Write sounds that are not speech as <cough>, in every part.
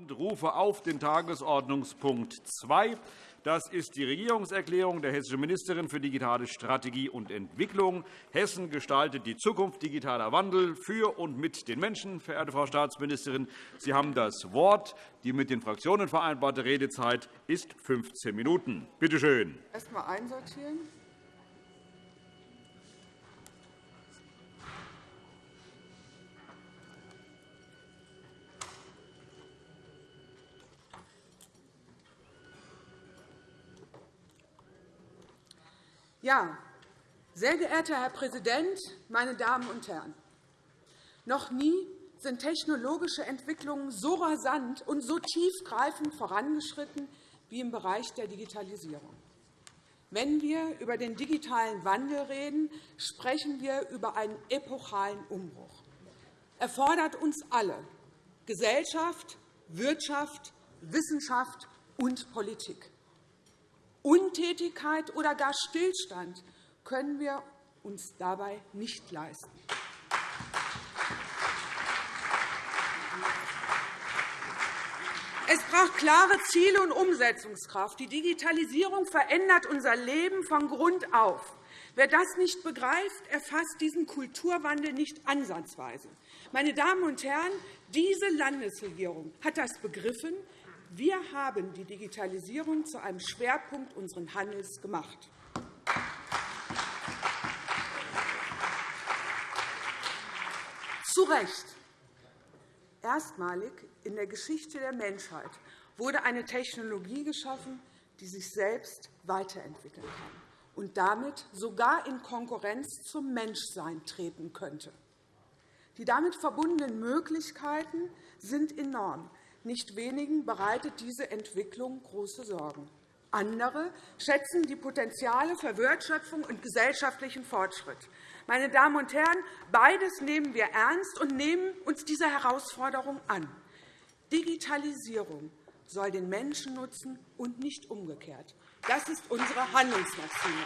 und rufe auf den Tagesordnungspunkt 2. Das ist die Regierungserklärung der hessischen Ministerin für digitale Strategie und Entwicklung. Hessen gestaltet die Zukunft digitaler Wandel für und mit den Menschen. Verehrte Frau Staatsministerin, Sie haben das Wort. Die mit den Fraktionen vereinbarte Redezeit ist 15 Minuten. Bitte schön. Erst einmal einsortieren. Ja, sehr geehrter Herr Präsident, meine Damen und Herren! Noch nie sind technologische Entwicklungen so rasant und so tiefgreifend vorangeschritten wie im Bereich der Digitalisierung. Wenn wir über den digitalen Wandel reden, sprechen wir über einen epochalen Umbruch. Er fordert uns alle Gesellschaft, Wirtschaft, Wissenschaft und Politik. Untätigkeit oder gar Stillstand können wir uns dabei nicht leisten. Es braucht klare Ziele und Umsetzungskraft. Die Digitalisierung verändert unser Leben von Grund auf. Wer das nicht begreift, erfasst diesen Kulturwandel nicht ansatzweise. Meine Damen und Herren, diese Landesregierung hat das begriffen. Wir haben die Digitalisierung zu einem Schwerpunkt unseres Handels gemacht. Zu Recht. Erstmalig in der Geschichte der Menschheit wurde eine Technologie geschaffen, die sich selbst weiterentwickeln kann und damit sogar in Konkurrenz zum Menschsein treten könnte. Die damit verbundenen Möglichkeiten sind enorm. Nicht wenigen bereitet diese Entwicklung große Sorgen. Andere schätzen die Potenziale für Wertschöpfung und gesellschaftlichen Fortschritt. Meine Damen und Herren, beides nehmen wir ernst und nehmen uns dieser Herausforderung an. Digitalisierung soll den Menschen nutzen und nicht umgekehrt. Das ist unsere Handlungsmaxime.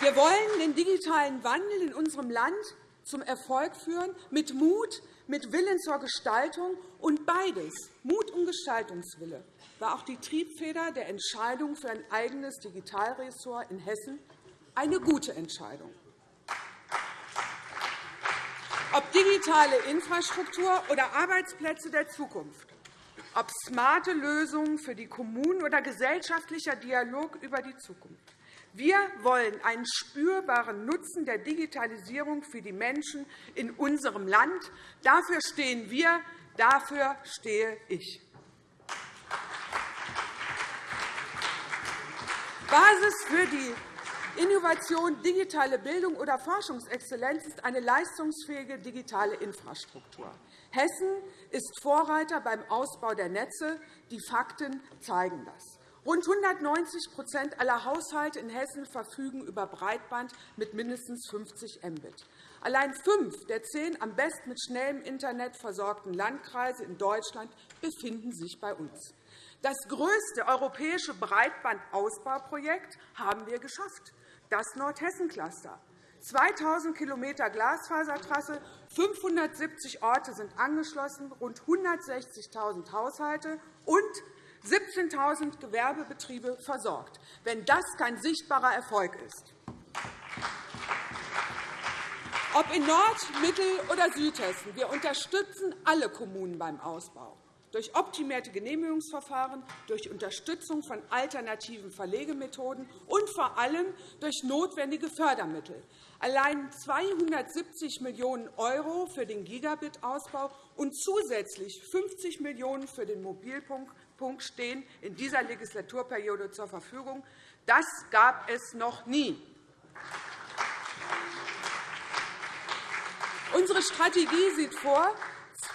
Wir wollen den digitalen Wandel in unserem Land zum Erfolg führen, mit Mut, mit Willen zur Gestaltung. Und beides, Mut und Gestaltungswille, war auch die Triebfeder der Entscheidung für ein eigenes Digitalressort in Hessen, eine gute Entscheidung. Ob digitale Infrastruktur oder Arbeitsplätze der Zukunft, ob smarte Lösungen für die Kommunen oder gesellschaftlicher Dialog über die Zukunft. Wir wollen einen spürbaren Nutzen der Digitalisierung für die Menschen in unserem Land. Dafür stehen wir, dafür stehe ich. Basis für die Innovation, digitale Bildung oder Forschungsexzellenz ist eine leistungsfähige digitale Infrastruktur. Hessen ist Vorreiter beim Ausbau der Netze. Die Fakten zeigen das. Rund 190% aller Haushalte in Hessen verfügen über Breitband mit mindestens 50 Mbit. Allein fünf der zehn am besten mit schnellem Internet versorgten Landkreise in Deutschland befinden sich bei uns. Das größte europäische Breitbandausbauprojekt haben wir geschafft, das Nordhessen-Cluster. 2.000 km Glasfasertrasse, 570 Orte sind angeschlossen, rund 160.000 Haushalte und 17.000 Gewerbebetriebe versorgt, wenn das kein sichtbarer Erfolg ist. Ob in Nord-, Mittel- oder Südhessen, wir unterstützen alle Kommunen beim Ausbau durch optimierte Genehmigungsverfahren, durch Unterstützung von alternativen Verlegemethoden und vor allem durch notwendige Fördermittel. Allein 270 Millionen € für den Gigabit-Ausbau und zusätzlich 50 Millionen € für den Mobilfunk Punkt stehen in dieser Legislaturperiode zur Verfügung. Das gab es noch nie. Unsere Strategie sieht vor,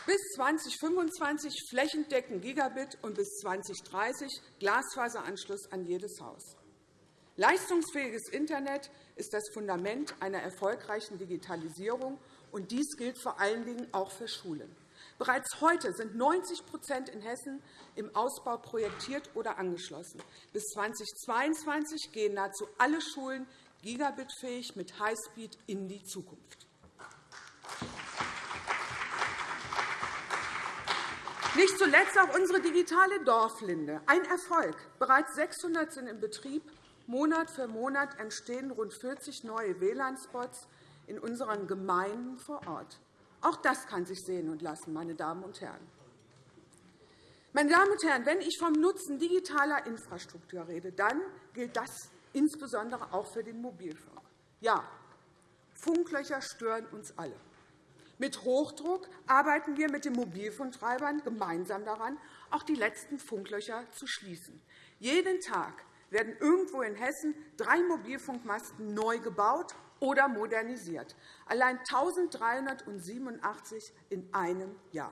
bis 2025 flächendeckend Gigabit und bis 2030 Glasfaseranschluss an jedes Haus. Leistungsfähiges Internet ist das Fundament einer erfolgreichen Digitalisierung, und dies gilt vor allen Dingen auch für Schulen. Bereits heute sind 90% in Hessen im Ausbau projektiert oder angeschlossen. Bis 2022 gehen nahezu alle Schulen gigabitfähig mit Highspeed in die Zukunft. Nicht zuletzt auch unsere digitale Dorflinde. Ein Erfolg. Bereits 600 sind in Betrieb. Monat für Monat entstehen rund 40 neue WLAN-Spots in unseren Gemeinden vor Ort. Auch das kann sich sehen und lassen, meine Damen und Herren. Meine Damen und Herren, wenn ich vom Nutzen digitaler Infrastruktur rede, dann gilt das insbesondere auch für den Mobilfunk. Ja, Funklöcher stören uns alle. Mit Hochdruck arbeiten wir mit den Mobilfunktreibern gemeinsam daran, auch die letzten Funklöcher zu schließen. Jeden Tag werden irgendwo in Hessen drei Mobilfunkmasten neu gebaut oder modernisiert, allein 1.387 in einem Jahr.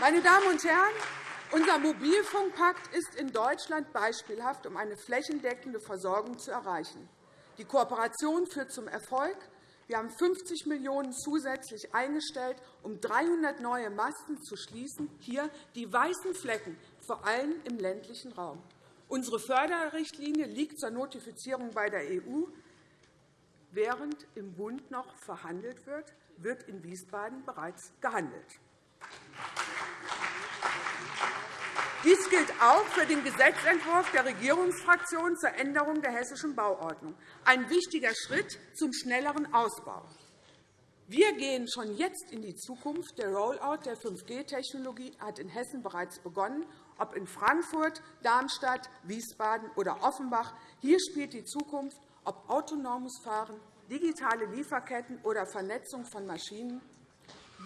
Meine Damen und Herren, unser Mobilfunkpakt ist in Deutschland beispielhaft, um eine flächendeckende Versorgung zu erreichen. Die Kooperation führt zum Erfolg. Wir haben 50 Millionen € zusätzlich eingestellt, um 300 neue Masten zu schließen. Hier die weißen Flecken, vor allem im ländlichen Raum. Unsere Förderrichtlinie liegt zur Notifizierung bei der EU. Während im Bund noch verhandelt wird, wird in Wiesbaden bereits gehandelt. Dies gilt auch für den Gesetzentwurf der Regierungsfraktion zur Änderung der Hessischen Bauordnung, ein wichtiger Schritt zum schnelleren Ausbau. Wir gehen schon jetzt in die Zukunft. Der Rollout der 5G-Technologie hat in Hessen bereits begonnen, ob in Frankfurt, Darmstadt, Wiesbaden oder Offenbach. Hier spielt die Zukunft, ob autonomes Fahren, digitale Lieferketten oder Vernetzung von Maschinen.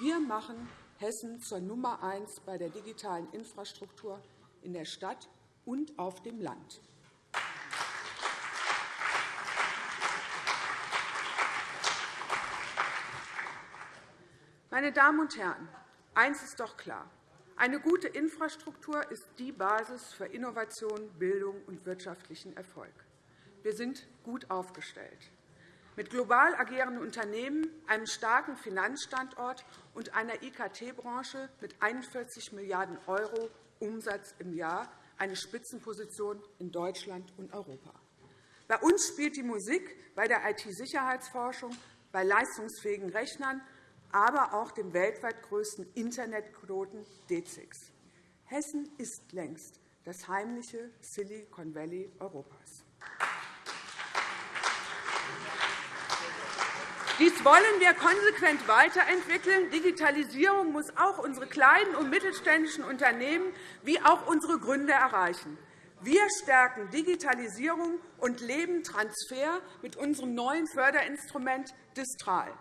Wir machen Hessen zur Nummer eins bei der digitalen Infrastruktur in der Stadt und auf dem Land. Meine Damen und Herren, eines ist doch klar. Eine gute Infrastruktur ist die Basis für Innovation, Bildung und wirtschaftlichen Erfolg. Wir sind gut aufgestellt mit global agierenden Unternehmen, einem starken Finanzstandort und einer IKT-Branche mit 41 Milliarden € Umsatz im Jahr eine Spitzenposition in Deutschland und Europa. Bei uns spielt die Musik bei der IT-Sicherheitsforschung, bei leistungsfähigen Rechnern, aber auch dem weltweit größten Internetknoten D6. Hessen ist längst das heimliche Silicon Valley Europas. Dies wollen wir konsequent weiterentwickeln. Digitalisierung muss auch unsere kleinen und mittelständischen Unternehmen wie auch unsere Gründer erreichen. Wir stärken Digitalisierung und Lebentransfer mit unserem neuen Förderinstrument Distral.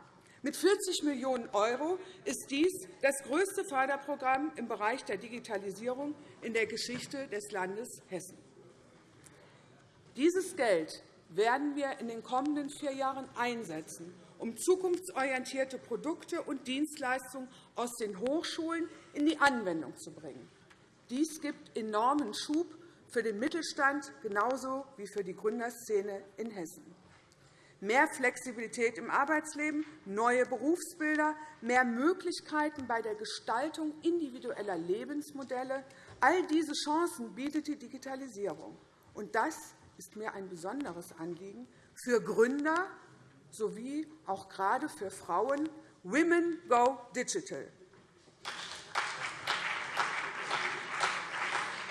Mit 40 Millionen € ist dies das größte Förderprogramm im Bereich der Digitalisierung in der Geschichte des Landes Hessen. Dieses Geld werden wir in den kommenden vier Jahren einsetzen, um zukunftsorientierte Produkte und Dienstleistungen aus den Hochschulen in die Anwendung zu bringen. Dies gibt enormen Schub für den Mittelstand genauso wie für die Gründerszene in Hessen. Mehr Flexibilität im Arbeitsleben, neue Berufsbilder, mehr Möglichkeiten bei der Gestaltung individueller Lebensmodelle – all diese Chancen bietet die Digitalisierung. Und das ist mir ein besonderes Anliegen für Gründer sowie auch gerade für Frauen Women Go Digital.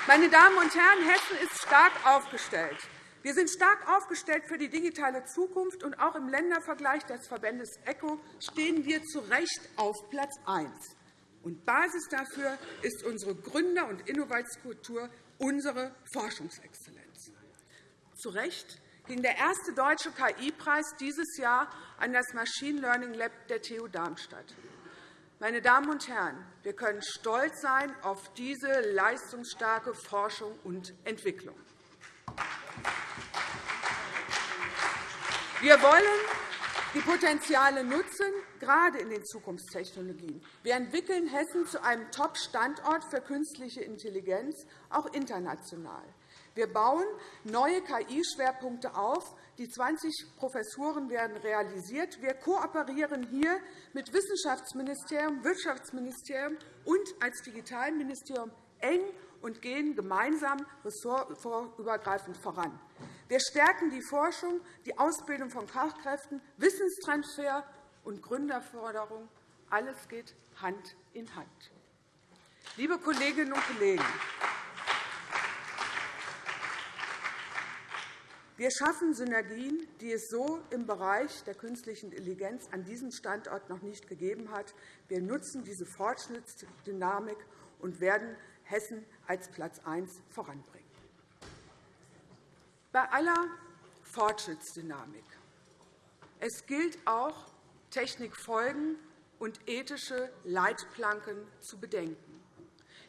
Meine Damen und Herren, Hessen ist stark aufgestellt. Wir sind stark aufgestellt für die digitale Zukunft, und auch im Ländervergleich des Verbandes ECO stehen wir zu Recht auf Platz 1. Und Basis dafür ist unsere Gründer- und Innovationskultur, unsere Forschungsexzellenz. Zu Recht ging der erste deutsche KI-Preis dieses Jahr an das Machine Learning Lab der TU Darmstadt. Meine Damen und Herren, wir können stolz sein auf diese leistungsstarke Forschung und Entwicklung. Wir wollen die Potenziale nutzen, gerade in den Zukunftstechnologien. Wir entwickeln Hessen zu einem Top-Standort für künstliche Intelligenz, auch international. Wir bauen neue KI-Schwerpunkte auf. Die 20 Professuren werden realisiert. Wir kooperieren hier mit Wissenschaftsministerium, Wirtschaftsministerium und als Digitalministerium eng und gehen gemeinsam ressortübergreifend voran. Wir stärken die Forschung, die Ausbildung von Fachkräften, Wissenstransfer und Gründerförderung Alles geht Hand in Hand. Liebe Kolleginnen und Kollegen, wir schaffen Synergien, die es so im Bereich der künstlichen Intelligenz an diesem Standort noch nicht gegeben hat. Wir nutzen diese Fortschrittsdynamik und werden Hessen als Platz 1 voranbringen. Bei aller Fortschrittsdynamik es gilt auch, Technikfolgen und ethische Leitplanken zu bedenken.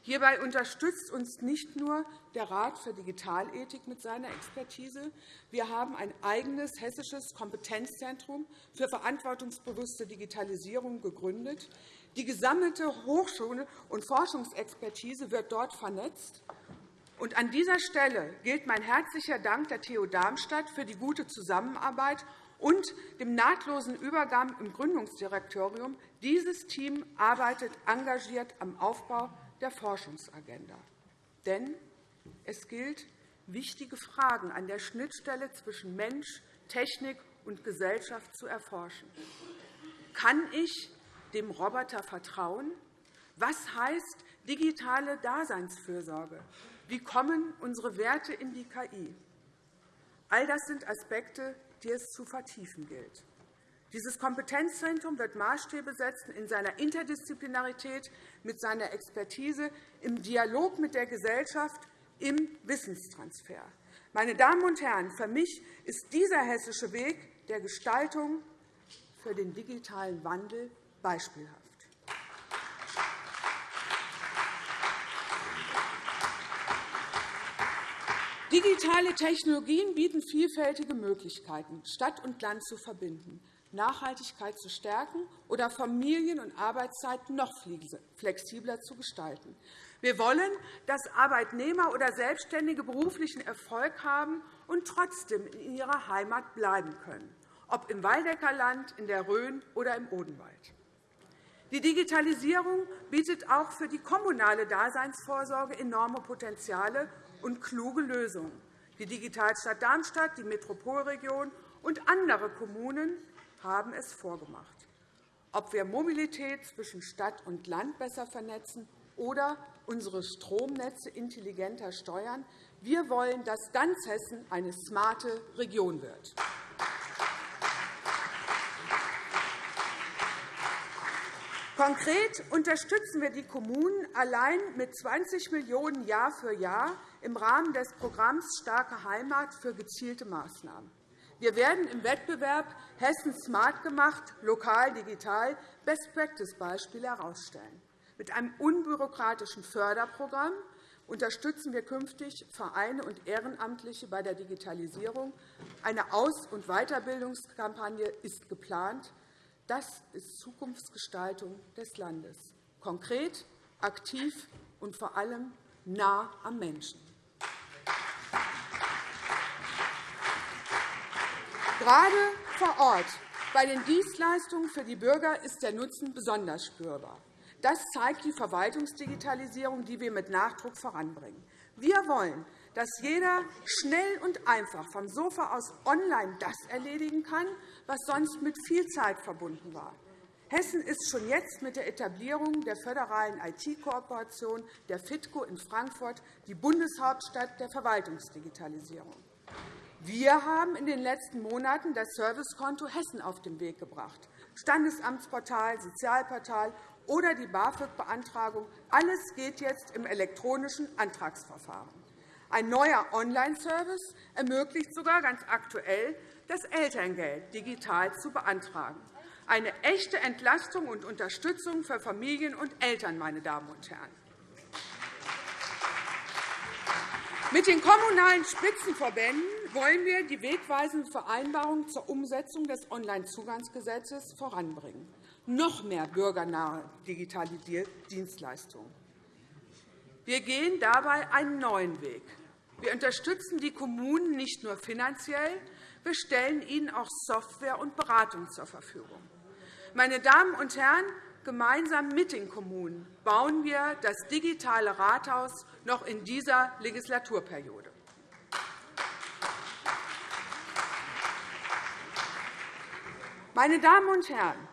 Hierbei unterstützt uns nicht nur der Rat für Digitalethik mit seiner Expertise. Wir haben ein eigenes hessisches Kompetenzzentrum für verantwortungsbewusste Digitalisierung gegründet. Die gesammelte Hochschule- und Forschungsexpertise wird dort vernetzt. Und an dieser Stelle gilt mein herzlicher Dank der TU Darmstadt für die gute Zusammenarbeit und dem nahtlosen Übergang im Gründungsdirektorium. Dieses Team arbeitet engagiert am Aufbau der Forschungsagenda. Denn es gilt, wichtige Fragen an der Schnittstelle zwischen Mensch, Technik und Gesellschaft zu erforschen. Kann ich dem Roboter vertrauen? Was heißt digitale Daseinsfürsorge? Wie kommen unsere Werte in die KI? All das sind Aspekte, die es zu vertiefen gilt. Dieses Kompetenzzentrum wird Maßstäbe setzen in seiner Interdisziplinarität, mit seiner Expertise, im Dialog mit der Gesellschaft, im Wissenstransfer. Meine Damen und Herren, für mich ist dieser hessische Weg der Gestaltung für den digitalen Wandel beispielhaft. Digitale Technologien bieten vielfältige Möglichkeiten, Stadt und Land zu verbinden, Nachhaltigkeit zu stärken oder Familien- und Arbeitszeit noch flexibler zu gestalten. Wir wollen, dass Arbeitnehmer oder Selbstständige beruflichen Erfolg haben und trotzdem in ihrer Heimat bleiben können, ob im Waldeckerland, in der Rhön oder im Odenwald. Die Digitalisierung bietet auch für die kommunale Daseinsvorsorge enorme Potenziale und kluge Lösungen. Die Digitalstadt Darmstadt, die Metropolregion und andere Kommunen haben es vorgemacht. Ob wir Mobilität zwischen Stadt und Land besser vernetzen oder unsere Stromnetze intelligenter steuern, wir wollen, dass ganz Hessen eine smarte Region wird. Konkret unterstützen wir die Kommunen allein mit 20 Millionen € Jahr für Jahr im Rahmen des Programms Starke Heimat für gezielte Maßnahmen. Wir werden im Wettbewerb Hessen Smart gemacht, lokal digital Best-Practice-Beispiele herausstellen. Mit einem unbürokratischen Förderprogramm unterstützen wir künftig Vereine und Ehrenamtliche bei der Digitalisierung. Eine Aus- und Weiterbildungskampagne ist geplant. Das ist Zukunftsgestaltung des Landes, konkret, aktiv und vor allem nah am Menschen. Gerade vor Ort bei den Dienstleistungen für die Bürger ist der Nutzen besonders spürbar. Das zeigt die Verwaltungsdigitalisierung, die wir mit Nachdruck voranbringen. Wir wollen, dass jeder schnell und einfach vom Sofa aus online das erledigen kann, was sonst mit viel Zeit verbunden war. Hessen ist schon jetzt mit der Etablierung der föderalen IT-Kooperation der FITCO in Frankfurt die Bundeshauptstadt der Verwaltungsdigitalisierung. Wir haben in den letzten Monaten das Servicekonto Hessen auf den Weg gebracht. Standesamtsportal, Sozialportal oder die BAföG-Beantragung. Alles geht jetzt im elektronischen Antragsverfahren. Ein neuer Online-Service ermöglicht sogar ganz aktuell, das Elterngeld digital zu beantragen. Eine echte Entlastung und Unterstützung für Familien und Eltern, meine Damen und Herren. Mit den Kommunalen Spitzenverbänden wollen wir die wegweisende Vereinbarung zur Umsetzung des Onlinezugangsgesetzes voranbringen. Noch mehr bürgernahe digitale Dienstleistungen. Wir gehen dabei einen neuen Weg. Wir unterstützen die Kommunen nicht nur finanziell, wir stellen ihnen auch Software und Beratung zur Verfügung. Meine Damen und Herren, Gemeinsam mit den Kommunen bauen wir das digitale Rathaus noch in dieser Legislaturperiode. Meine Damen und Herren,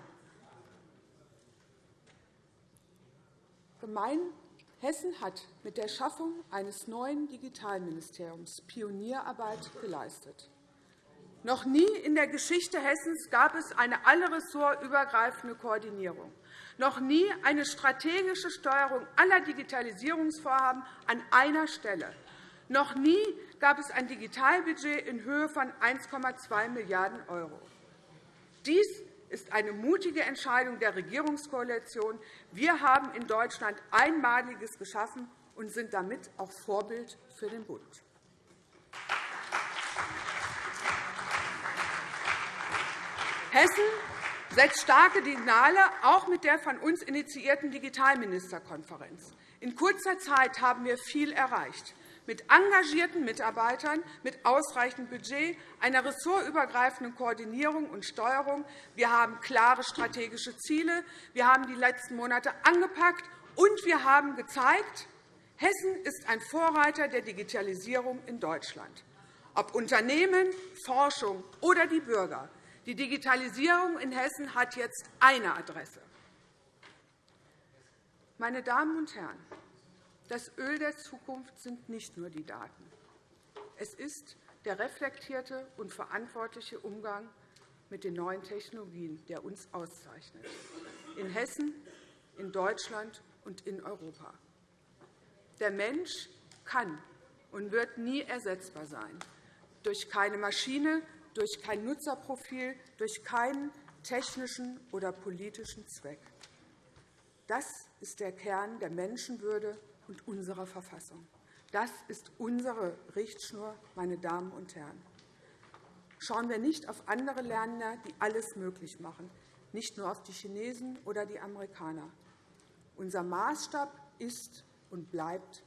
Gemein Hessen hat mit der Schaffung eines neuen Digitalministeriums Pionierarbeit geleistet. Noch nie in der Geschichte Hessens gab es eine allressortübergreifende Koordinierung, noch nie eine strategische Steuerung aller Digitalisierungsvorhaben an einer Stelle, noch nie gab es ein Digitalbudget in Höhe von 1,2 Milliarden €. Dies ist eine mutige Entscheidung der Regierungskoalition. Wir haben in Deutschland Einmaliges geschaffen und sind damit auch Vorbild für den Bund. Hessen setzt starke Signale, auch mit der von uns initiierten Digitalministerkonferenz. In kurzer Zeit haben wir viel erreicht mit engagierten Mitarbeitern, mit ausreichendem Budget, einer ressortübergreifenden Koordinierung und Steuerung. Wir haben klare strategische Ziele. Wir haben die letzten Monate angepackt, und wir haben gezeigt, Hessen ist ein Vorreiter der Digitalisierung in Deutschland. Ob Unternehmen, Forschung oder die Bürger, die Digitalisierung in Hessen hat jetzt eine Adresse. Meine Damen und Herren, das Öl der Zukunft sind nicht nur die Daten. Es ist der reflektierte und verantwortliche Umgang mit den neuen Technologien, der uns auszeichnet, in Hessen, in Deutschland und in Europa. Der Mensch kann und wird nie ersetzbar sein, durch keine Maschine, durch kein Nutzerprofil, durch keinen technischen oder politischen Zweck. Das ist der Kern der Menschenwürde und unserer Verfassung. Das ist unsere Richtschnur, meine Damen und Herren. Schauen wir nicht auf andere Länder, die alles möglich machen, nicht nur auf die Chinesen oder die Amerikaner. Unser Maßstab ist und bleibt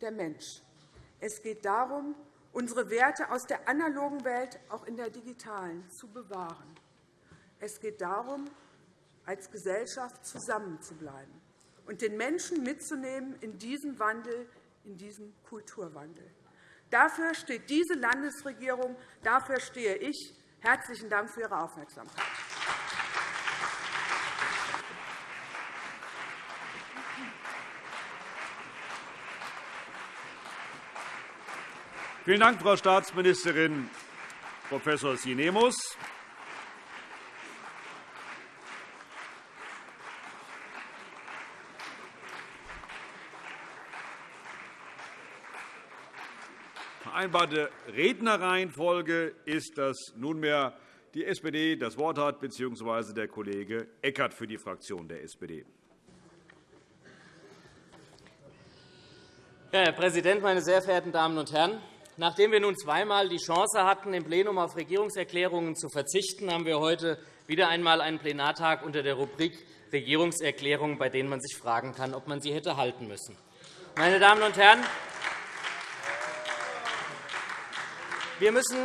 der Mensch. Es geht darum, unsere Werte aus der analogen Welt auch in der digitalen zu bewahren. Es geht darum, als Gesellschaft zusammenzubleiben und den Menschen mitzunehmen in diesen Wandel, in diesen Kulturwandel. Dafür steht diese Landesregierung, dafür stehe ich. Herzlichen Dank für Ihre Aufmerksamkeit. Vielen Dank, Frau Staatsministerin Prof. Sinemus. Vereinbarte Rednerreihenfolge ist, dass nunmehr die SPD das Wort hat, bzw. der Kollege Eckert für die Fraktion der SPD. Herr Präsident, meine sehr verehrten Damen und Herren! Nachdem wir nun zweimal die Chance hatten, im Plenum auf Regierungserklärungen zu verzichten, haben wir heute wieder einmal einen Plenartag unter der Rubrik Regierungserklärungen, bei denen man sich fragen kann, ob man sie hätte halten müssen. Meine Damen und Herren, Wir müssen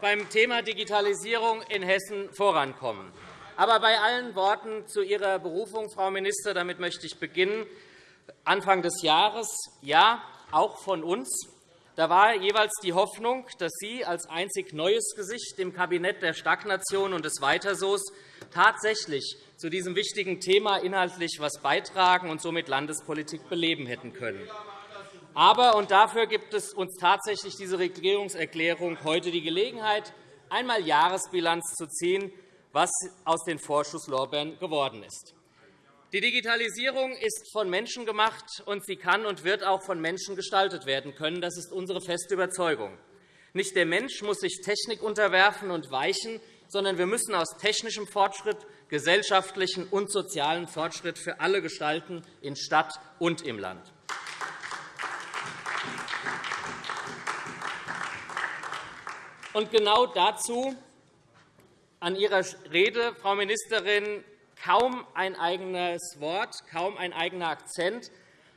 beim Thema Digitalisierung in Hessen vorankommen. Aber bei allen Worten zu Ihrer Berufung, Frau Minister, damit möchte ich beginnen. Anfang des Jahres, ja, auch von uns, da war jeweils die Hoffnung, dass Sie als einzig neues Gesicht im Kabinett der Stagnation und des Weiterso's tatsächlich zu diesem wichtigen Thema inhaltlich etwas beitragen und somit Landespolitik beleben hätten können. Aber, und dafür gibt es uns tatsächlich diese Regierungserklärung heute die Gelegenheit, einmal Jahresbilanz zu ziehen, was aus den Vorschusslorbeeren geworden ist. Die Digitalisierung ist von Menschen gemacht, und sie kann und wird auch von Menschen gestaltet werden können. Das ist unsere feste Überzeugung. Nicht der Mensch muss sich Technik unterwerfen und weichen, sondern wir müssen aus technischem Fortschritt gesellschaftlichen und sozialen Fortschritt für alle gestalten, in Stadt und im Land. Und genau dazu an Ihrer Rede, Frau Ministerin, kaum ein eigenes Wort, kaum ein eigener Akzent,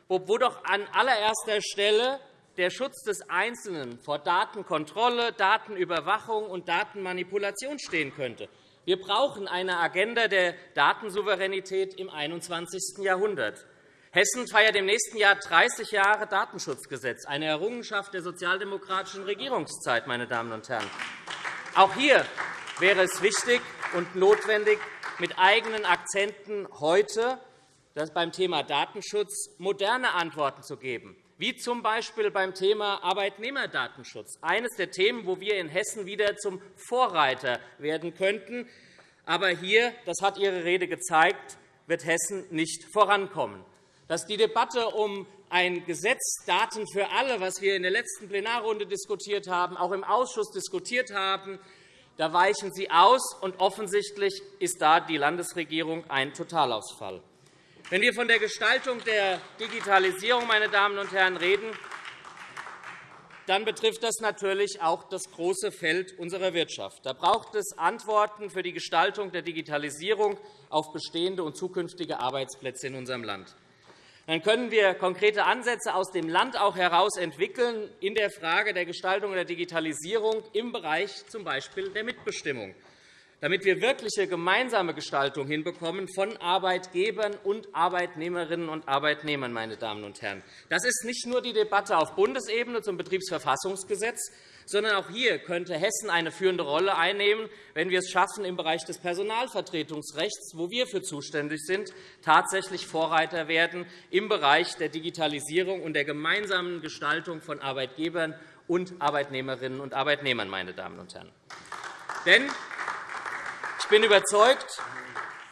wo doch an allererster Stelle der Schutz des Einzelnen vor Datenkontrolle, Datenüberwachung und Datenmanipulation stehen könnte. Wir brauchen eine Agenda der Datensouveränität im 21. Jahrhundert. Hessen feiert im nächsten Jahr 30 Jahre Datenschutzgesetz, eine Errungenschaft der sozialdemokratischen Regierungszeit. Meine Damen und Herren. Auch hier wäre es wichtig und notwendig, mit eigenen Akzenten heute beim Thema Datenschutz moderne Antworten zu geben, wie z. B. beim Thema Arbeitnehmerdatenschutz, eines der Themen, wo wir in Hessen wieder zum Vorreiter werden könnten. Aber hier, das hat Ihre Rede gezeigt, wird Hessen nicht vorankommen. Dass die Debatte um ein Gesetz Daten für alle, was wir in der letzten Plenarrunde diskutiert haben, auch im Ausschuss diskutiert haben, da weichen Sie aus, und offensichtlich ist da die Landesregierung ein Totalausfall. Wenn wir von der Gestaltung der Digitalisierung meine Damen und Herren, reden, dann betrifft das natürlich auch das große Feld unserer Wirtschaft. Da braucht es Antworten für die Gestaltung der Digitalisierung auf bestehende und zukünftige Arbeitsplätze in unserem Land dann können wir konkrete Ansätze aus dem Land auch heraus entwickeln in der Frage der Gestaltung der Digitalisierung im Bereich z. B. der Mitbestimmung, damit wir wirkliche gemeinsame Gestaltung hinbekommen von Arbeitgebern und Arbeitnehmerinnen und Arbeitnehmern. Meine Damen und Herren. Das ist nicht nur die Debatte auf Bundesebene zum Betriebsverfassungsgesetz, sondern auch hier könnte Hessen eine führende Rolle einnehmen, wenn wir es schaffen, im Bereich des Personalvertretungsrechts, wo wir für zuständig sind, tatsächlich Vorreiter werden im Bereich der Digitalisierung und der gemeinsamen Gestaltung von Arbeitgebern und Arbeitnehmerinnen und Arbeitnehmern. Meine Damen und Herren. Denn ich bin überzeugt,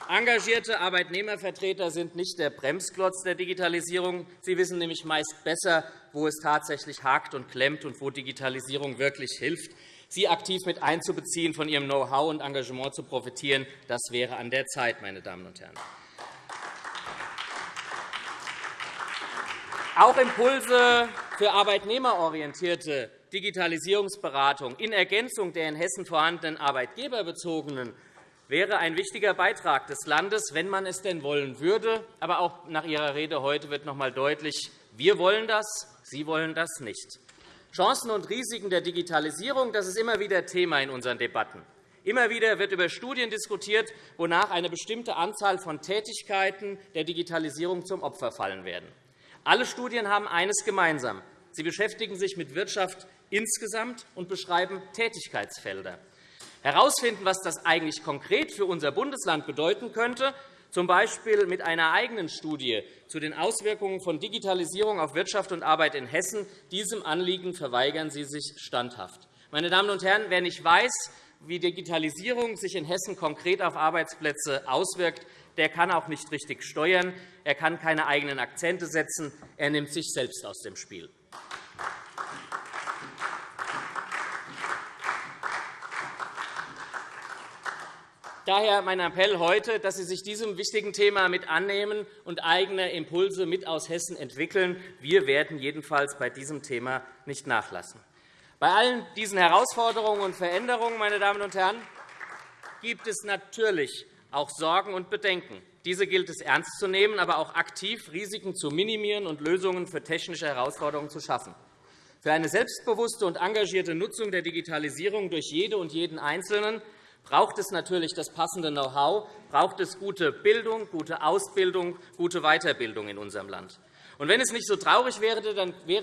Engagierte Arbeitnehmervertreter sind nicht der Bremsklotz der Digitalisierung. Sie wissen nämlich meist besser, wo es tatsächlich hakt und klemmt und wo Digitalisierung wirklich hilft. Sie aktiv mit einzubeziehen, von Ihrem Know-how und Engagement zu profitieren, das wäre an der Zeit. Meine Damen und Herren. Auch Impulse für arbeitnehmerorientierte Digitalisierungsberatung in Ergänzung der in Hessen vorhandenen arbeitgeberbezogenen wäre ein wichtiger Beitrag des Landes, wenn man es denn wollen würde. Aber auch nach Ihrer Rede heute wird noch einmal deutlich, wir wollen das, Sie wollen das nicht. Chancen und Risiken der Digitalisierung das ist immer wieder Thema in unseren Debatten. Immer wieder wird über Studien diskutiert, wonach eine bestimmte Anzahl von Tätigkeiten der Digitalisierung zum Opfer fallen werden. Alle Studien haben eines gemeinsam. Sie beschäftigen sich mit Wirtschaft insgesamt und beschreiben Tätigkeitsfelder herausfinden, was das eigentlich konkret für unser Bundesland bedeuten könnte, z. B. mit einer eigenen Studie zu den Auswirkungen von Digitalisierung auf Wirtschaft und Arbeit in Hessen. Diesem Anliegen verweigern Sie sich standhaft. Meine Damen und Herren, wer nicht weiß, wie Digitalisierung sich in Hessen konkret auf Arbeitsplätze auswirkt, der kann auch nicht richtig steuern. Er kann keine eigenen Akzente setzen. Er nimmt sich selbst aus dem Spiel. Daher mein Appell heute, dass Sie sich diesem wichtigen Thema mit annehmen und eigene Impulse mit aus Hessen entwickeln. Wir werden jedenfalls bei diesem Thema nicht nachlassen. Bei allen diesen Herausforderungen und Veränderungen meine Damen und Herren, gibt es natürlich auch Sorgen und Bedenken. Diese gilt es ernst zu nehmen, aber auch aktiv Risiken zu minimieren und Lösungen für technische Herausforderungen zu schaffen. Für eine selbstbewusste und engagierte Nutzung der Digitalisierung durch jede und jeden Einzelnen braucht es natürlich das passende Know-how, braucht es gute Bildung, gute Ausbildung, gute Weiterbildung in unserem Land. Und wenn es nicht so traurig wäre,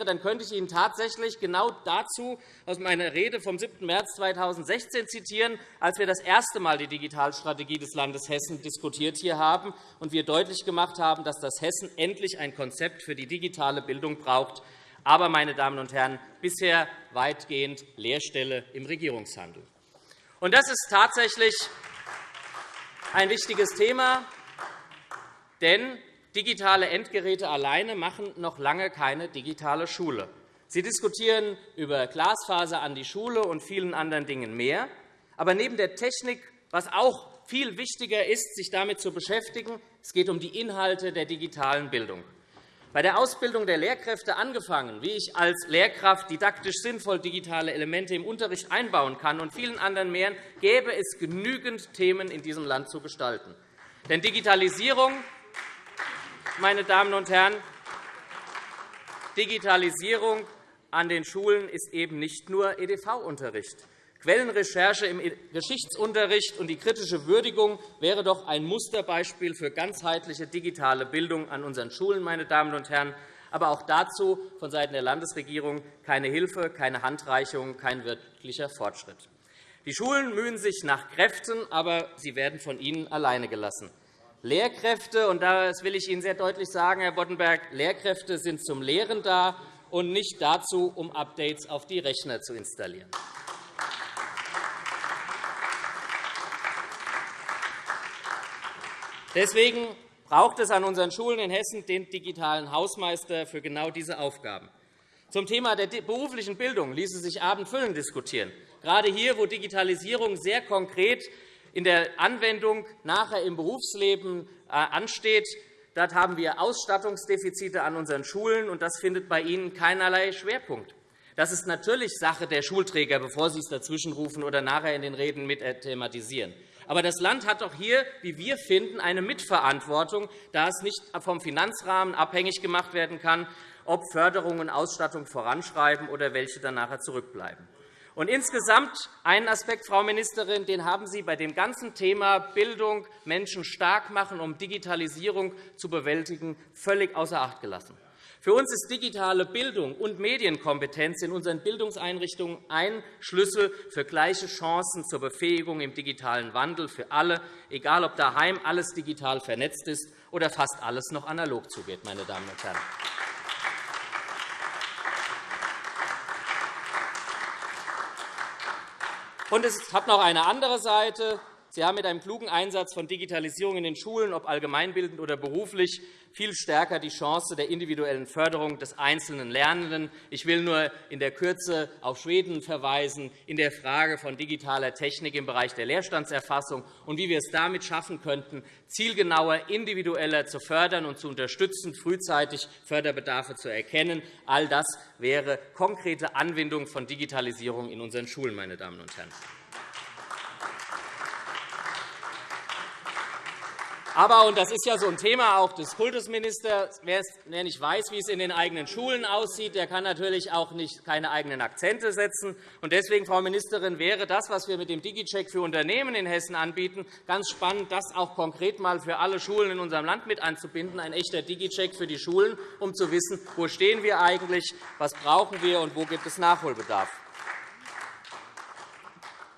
dann könnte ich Ihnen tatsächlich genau dazu aus meiner Rede vom 7. März 2016 zitieren, als wir das erste Mal die Digitalstrategie des Landes Hessen diskutiert hier haben und wir deutlich gemacht haben, dass das Hessen endlich ein Konzept für die digitale Bildung braucht, aber, meine Damen und Herren, bisher weitgehend Leerstelle im Regierungshandel. Und das ist tatsächlich ein wichtiges Thema, denn digitale Endgeräte alleine machen noch lange keine digitale Schule. Sie diskutieren über Glasfaser an die Schule und vielen anderen Dingen mehr. Aber neben der Technik, was auch viel wichtiger ist, sich damit zu beschäftigen, es geht um die Inhalte der digitalen Bildung. Bei der Ausbildung der Lehrkräfte angefangen, wie ich als Lehrkraft didaktisch sinnvoll digitale Elemente im Unterricht einbauen kann, und vielen anderen mehr, gäbe es genügend Themen in diesem Land zu gestalten. Denn Digitalisierung, meine Damen und Herren, Digitalisierung an den Schulen ist eben nicht nur EDV-Unterricht. Quellenrecherche im Geschichtsunterricht und die kritische Würdigung wäre doch ein Musterbeispiel für ganzheitliche digitale Bildung an unseren Schulen. Meine Damen und Herren. Aber auch dazu vonseiten der Landesregierung keine Hilfe, keine Handreichung, kein wirklicher Fortschritt. Die Schulen mühen sich nach Kräften, aber sie werden von ihnen alleine gelassen. Lehrkräfte. Und das will ich Ihnen sehr deutlich sagen, Herr Boddenberg. Lehrkräfte sind zum Lehren da und nicht dazu, um Updates auf die Rechner zu installieren. Deswegen braucht es an unseren Schulen in Hessen den digitalen Hausmeister für genau diese Aufgaben. Zum Thema der beruflichen Bildung ließe sich Abendfüllen diskutieren. Gerade hier, wo Digitalisierung sehr konkret in der Anwendung nachher im Berufsleben äh, ansteht, dort haben wir Ausstattungsdefizite an unseren Schulen, und das findet bei Ihnen keinerlei Schwerpunkt. Das ist natürlich Sache der Schulträger, bevor Sie es dazwischenrufen oder nachher in den Reden mit thematisieren. Aber das Land hat doch hier, wie wir finden, eine Mitverantwortung, da es nicht vom Finanzrahmen abhängig gemacht werden kann, ob Förderung und Ausstattung voranschreiben oder welche dann nachher zurückbleiben. Und insgesamt einen Aspekt, Frau Ministerin, den haben Sie bei dem ganzen Thema Bildung, Menschen stark machen, um Digitalisierung zu bewältigen, völlig außer Acht gelassen. Für uns ist digitale Bildung und Medienkompetenz in unseren Bildungseinrichtungen ein Schlüssel für gleiche Chancen zur Befähigung im digitalen Wandel für alle, egal ob daheim alles digital vernetzt ist oder fast alles noch analog zugeht. Meine Damen und Herren. Und es hat noch eine andere Seite. Sie haben mit einem klugen Einsatz von Digitalisierung in den Schulen, ob allgemeinbildend oder beruflich, viel stärker die Chance der individuellen Förderung des einzelnen Lernenden. Ich will nur in der Kürze auf Schweden verweisen, in der Frage von digitaler Technik im Bereich der Leerstandserfassung und wie wir es damit schaffen könnten, zielgenauer, individueller zu fördern und zu unterstützen, frühzeitig Förderbedarfe zu erkennen. All das wäre konkrete Anwendung von Digitalisierung in unseren Schulen. Meine Damen und Herren. Aber, und das ist ja so ein Thema auch des Kultusministers, wer nicht weiß, wie es in den eigenen Schulen aussieht, der kann natürlich auch nicht keine eigenen Akzente setzen. Und deswegen, Frau Ministerin, wäre das, was wir mit dem DigiCheck für Unternehmen in Hessen anbieten, ganz spannend, das auch konkret mal für alle Schulen in unserem Land mit anzubinden, ein echter DigiCheck für die Schulen, um zu wissen, wo stehen wir eigentlich, was brauchen wir und wo gibt es Nachholbedarf.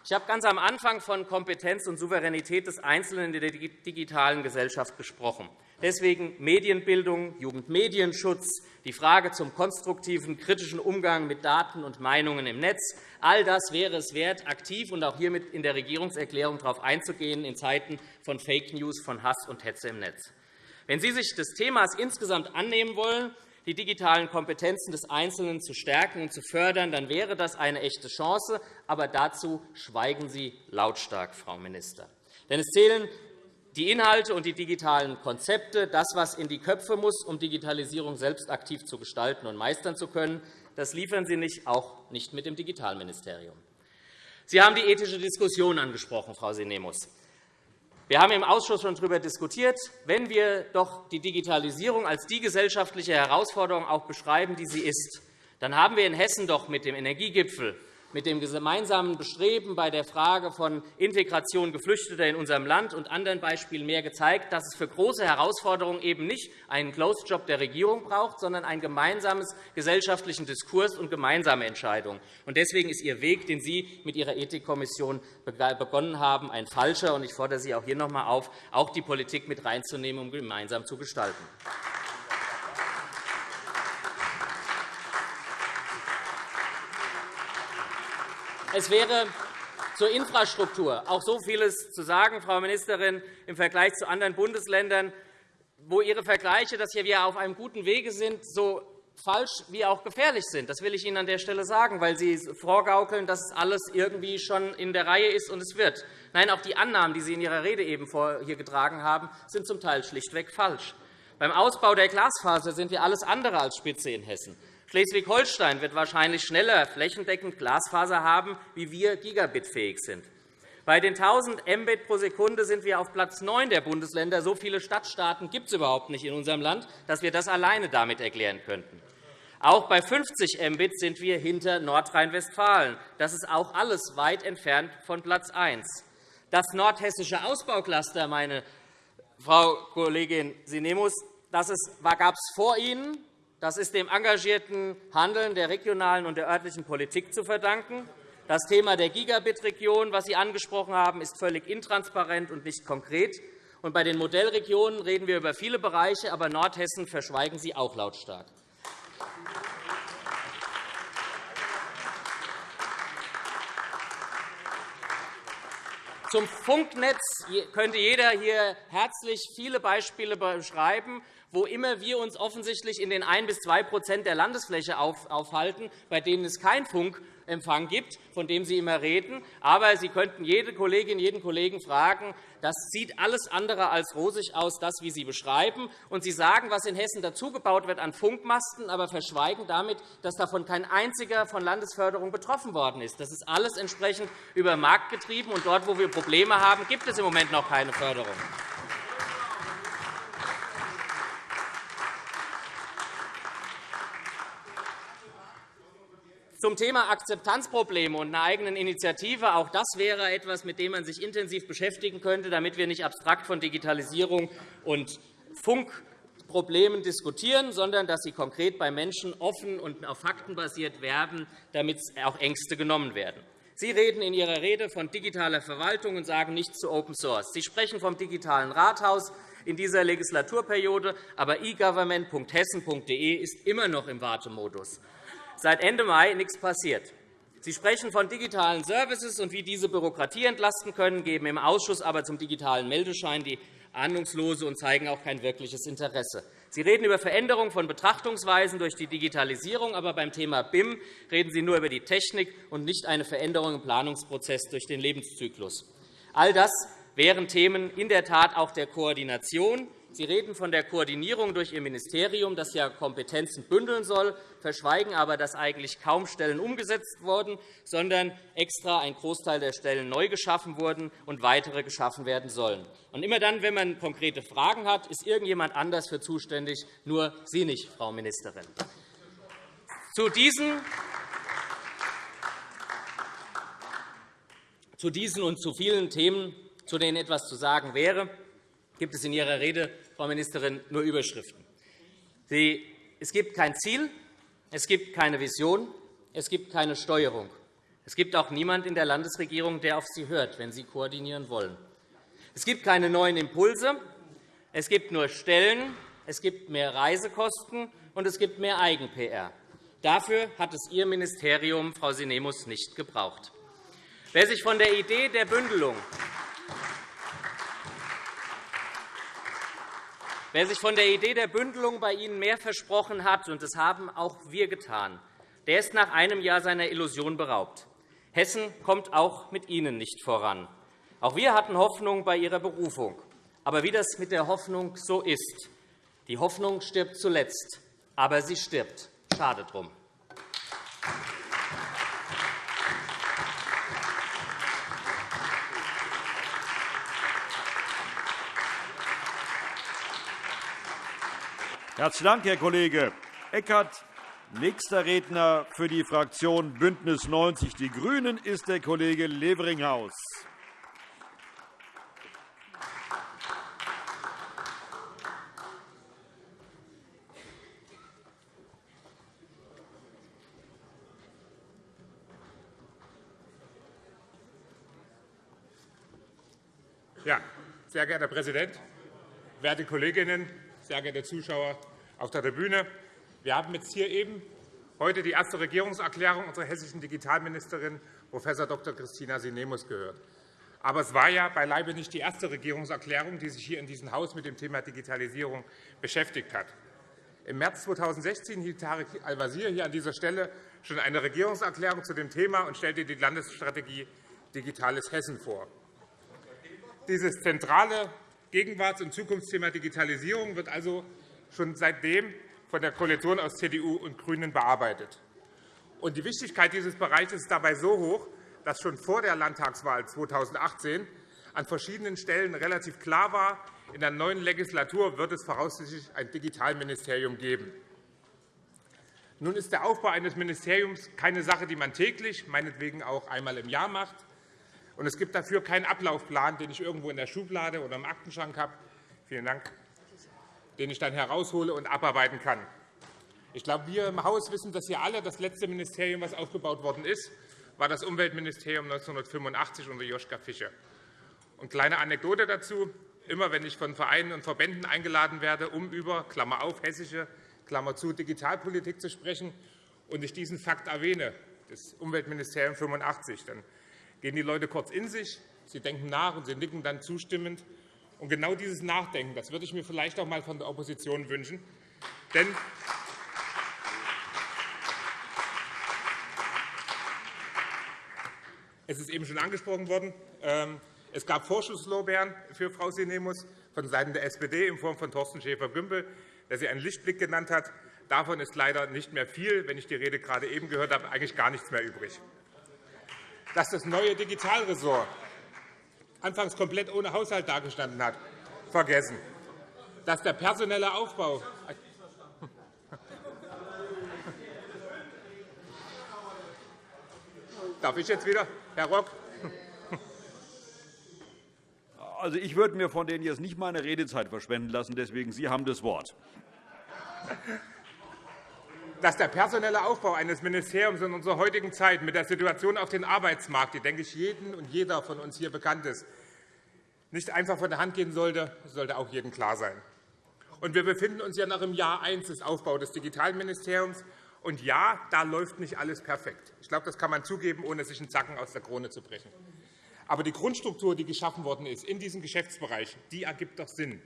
Ich habe ganz am Anfang von Kompetenz und Souveränität des Einzelnen in der digitalen Gesellschaft gesprochen. Deswegen Medienbildung, Jugendmedienschutz, die Frage zum konstruktiven, kritischen Umgang mit Daten und Meinungen im Netz. All das wäre es wert, aktiv und auch hiermit in der Regierungserklärung darauf einzugehen, in Zeiten von Fake News, von Hass und Hetze im Netz. Wenn Sie sich des Themas insgesamt annehmen wollen, die digitalen Kompetenzen des Einzelnen zu stärken und zu fördern, dann wäre das eine echte Chance. Aber dazu schweigen Sie lautstark, Frau Minister. Denn es zählen die Inhalte und die digitalen Konzepte, das, was in die Köpfe muss, um Digitalisierung selbst aktiv zu gestalten und meistern zu können. Das liefern Sie nicht, auch nicht mit dem Digitalministerium. Sie haben die ethische Diskussion angesprochen, Frau Sinemus. Wir haben im Ausschuss schon darüber diskutiert. Wenn wir doch die Digitalisierung als die gesellschaftliche Herausforderung auch beschreiben, die sie ist, dann haben wir in Hessen doch mit dem Energiegipfel mit dem gemeinsamen Bestreben bei der Frage von Integration Geflüchteter in unserem Land und anderen Beispielen mehr gezeigt, dass es für große Herausforderungen eben nicht einen Closed Job der Regierung braucht, sondern einen gemeinsamen gesellschaftlichen Diskurs und gemeinsame Entscheidungen. Deswegen ist Ihr Weg, den Sie mit Ihrer Ethikkommission begonnen haben, ein falscher. Ich fordere Sie auch hier noch einmal auf, auch die Politik mit reinzunehmen, um gemeinsam zu gestalten. Es wäre zur Infrastruktur auch so vieles zu sagen, Frau Ministerin, im Vergleich zu anderen Bundesländern, wo Ihre Vergleiche, dass wir auf einem guten Wege sind, so falsch wie auch gefährlich sind. Das will ich Ihnen an der Stelle sagen, weil Sie vorgaukeln, dass alles irgendwie schon in der Reihe ist und es wird. Nein, auch die Annahmen, die Sie in Ihrer Rede eben hier getragen haben, sind zum Teil schlichtweg falsch. Beim Ausbau der Glasfaser sind wir alles andere als Spitze in Hessen. Schleswig-Holstein wird wahrscheinlich schneller flächendeckend Glasfaser haben, wie wir gigabitfähig sind. Bei den 1.000 Mbit pro Sekunde sind wir auf Platz 9 der Bundesländer. So viele Stadtstaaten gibt es überhaupt nicht in unserem Land, dass wir das alleine damit erklären könnten. Auch bei 50 Mbit sind wir hinter Nordrhein-Westfalen. Das ist auch alles weit entfernt von Platz 1. Das nordhessische Ausbaucluster, meine Frau Kollegin Sinemus, das gab es vor Ihnen. Das ist dem engagierten Handeln der regionalen und der örtlichen Politik zu verdanken. Das Thema der Gigabit-Region, das Sie angesprochen haben, ist völlig intransparent und nicht konkret. Bei den Modellregionen reden wir über viele Bereiche, aber Nordhessen verschweigen Sie auch lautstark. Zum Funknetz könnte jeder hier herzlich viele Beispiele beschreiben, wo immer wir uns offensichtlich in den 1 bis 2% der Landesfläche aufhalten, bei denen es kein Funkempfang gibt, von dem Sie immer reden. Aber Sie könnten jede Kollegin, jeden Kollegen fragen, das sieht alles andere als rosig aus, das, wie Sie beschreiben. Und Sie sagen, was in Hessen dazugebaut wird an Funkmasten, aber verschweigen damit, dass davon kein einziger von Landesförderung betroffen worden ist. Das ist alles entsprechend über Markt getrieben. Und dort, wo wir Probleme haben, gibt es im Moment noch keine Förderung. Zum Thema Akzeptanzprobleme und einer eigenen Initiative. Auch das wäre etwas, mit dem man sich intensiv beschäftigen könnte, damit wir nicht abstrakt von Digitalisierung und Funkproblemen diskutieren, sondern dass Sie konkret bei Menschen offen und auf Fakten basiert werben, damit auch Ängste genommen werden. Sie reden in Ihrer Rede von digitaler Verwaltung und sagen nichts zu Open Source. Sie sprechen vom digitalen Rathaus in dieser Legislaturperiode, aber egovernment.hessen.de ist immer noch im Wartemodus seit Ende Mai nichts passiert. Sie sprechen von digitalen Services und wie diese Bürokratie entlasten können, geben im Ausschuss aber zum digitalen Meldeschein die ahnungslose und zeigen auch kein wirkliches Interesse. Sie reden über Veränderung von Betrachtungsweisen durch die Digitalisierung, aber beim Thema BIM reden Sie nur über die Technik und nicht eine Veränderung im Planungsprozess durch den Lebenszyklus. All das wären Themen in der Tat auch der Koordination, Sie reden von der Koordinierung durch Ihr Ministerium, das ja Kompetenzen bündeln soll, verschweigen aber, dass eigentlich kaum Stellen umgesetzt wurden, sondern extra ein Großteil der Stellen neu geschaffen wurden und weitere geschaffen werden sollen. Und immer dann, wenn man konkrete Fragen hat, ist irgendjemand anders für zuständig, nur Sie nicht, Frau Ministerin. Zu diesen zu diesen und zu vielen Themen, zu denen etwas zu sagen wäre, gibt es in Ihrer Rede Frau Ministerin, nur Überschriften. Es gibt kein Ziel, es gibt keine Vision, es gibt keine Steuerung. Es gibt auch niemanden in der Landesregierung, der auf Sie hört, wenn Sie koordinieren wollen. Es gibt keine neuen Impulse, es gibt nur Stellen, es gibt mehr Reisekosten und es gibt mehr Eigen-PR. Dafür hat es Ihr Ministerium, Frau Sinemus, nicht gebraucht. Wer sich von der Idee der Bündelung Wer sich von der Idee der Bündelung bei Ihnen mehr versprochen hat, und das haben auch wir getan, der ist nach einem Jahr seiner Illusion beraubt. Hessen kommt auch mit Ihnen nicht voran. Auch wir hatten Hoffnung bei Ihrer Berufung. Aber wie das mit der Hoffnung so ist, die Hoffnung stirbt zuletzt, aber sie stirbt. Schade drum. Herzlichen Dank, Herr Kollege Eckert. Nächster Redner für die Fraktion BÜNDNIS 90 die GRÜNEN ist der Kollege Leveringhaus. Ja, sehr geehrter Herr Präsident, werte Kolleginnen sehr geehrte Zuschauer auf der Tribüne! Wir haben jetzt hier eben heute die erste Regierungserklärung unserer hessischen Digitalministerin Prof. Dr. Christina Sinemus gehört. Aber es war ja beileibe nicht die erste Regierungserklärung, die sich hier in diesem Haus mit dem Thema Digitalisierung beschäftigt hat. Im März 2016 hielt Tarek Al-Wazir hier an dieser Stelle schon eine Regierungserklärung zu dem Thema und stellte die Landesstrategie Digitales Hessen vor. Dieses zentrale Gegenwarts- und Zukunftsthema Digitalisierung wird also schon seitdem von der Koalition aus CDU und GRÜNEN bearbeitet. die Wichtigkeit dieses Bereichs ist dabei so hoch, dass schon vor der Landtagswahl 2018 an verschiedenen Stellen relativ klar war, in der neuen Legislatur wird es voraussichtlich ein Digitalministerium geben. Nun ist der Aufbau eines Ministeriums keine Sache, die man täglich, meinetwegen auch einmal im Jahr macht, und es gibt dafür keinen Ablaufplan, den ich irgendwo in der Schublade oder im Aktenschrank habe, vielen Dank, den ich dann heraushole und abarbeiten kann. Ich glaube, wir im Haus wissen das ja alle. Das letzte Ministerium, das aufgebaut worden ist, war das Umweltministerium 1985 unter Joschka Fischer. Und kleine Anekdote dazu. immer wenn ich von Vereinen und Verbänden eingeladen werde, um über Klammer auf, hessische Klammer zu, Digitalpolitik zu sprechen, und ich diesen Fakt erwähne, das Umweltministerium 85, dann gehen die Leute kurz in sich, sie denken nach und sie nicken dann zustimmend. Und genau dieses Nachdenken das würde ich mir vielleicht auch einmal von der Opposition wünschen. Denn es ist eben schon angesprochen worden, ähm, es gab Vorschusslorbeeren für Frau Sinemus von Seiten der SPD in Form von Thorsten Schäfer-Gümbel, der sie einen Lichtblick genannt hat. Davon ist leider nicht mehr viel. Wenn ich die Rede gerade eben gehört habe, eigentlich gar nichts mehr übrig. Dass das neue Digitalressort anfangs komplett ohne Haushalt dagestanden hat, vergessen. Dass der personelle Aufbau <laughs> Darf ich jetzt wieder, Herr Rock? Also, ich würde mir von denen jetzt nicht meine Redezeit verschwenden lassen. Deswegen, Sie haben das Wort. Dass der personelle Aufbau eines Ministeriums in unserer heutigen Zeit mit der Situation auf dem Arbeitsmarkt, die, denke ich, jedem und jeder von uns hier bekannt ist, nicht einfach von der Hand gehen sollte, sollte auch jedem klar sein. Und wir befinden uns ja noch im Jahr 1 des Aufbaus des Digitalministeriums. Und ja, da läuft nicht alles perfekt. Ich glaube, das kann man zugeben, ohne sich einen Zacken aus der Krone zu brechen. Aber die Grundstruktur, die geschaffen worden ist in diesem Geschäftsbereich, die ergibt doch Sinn.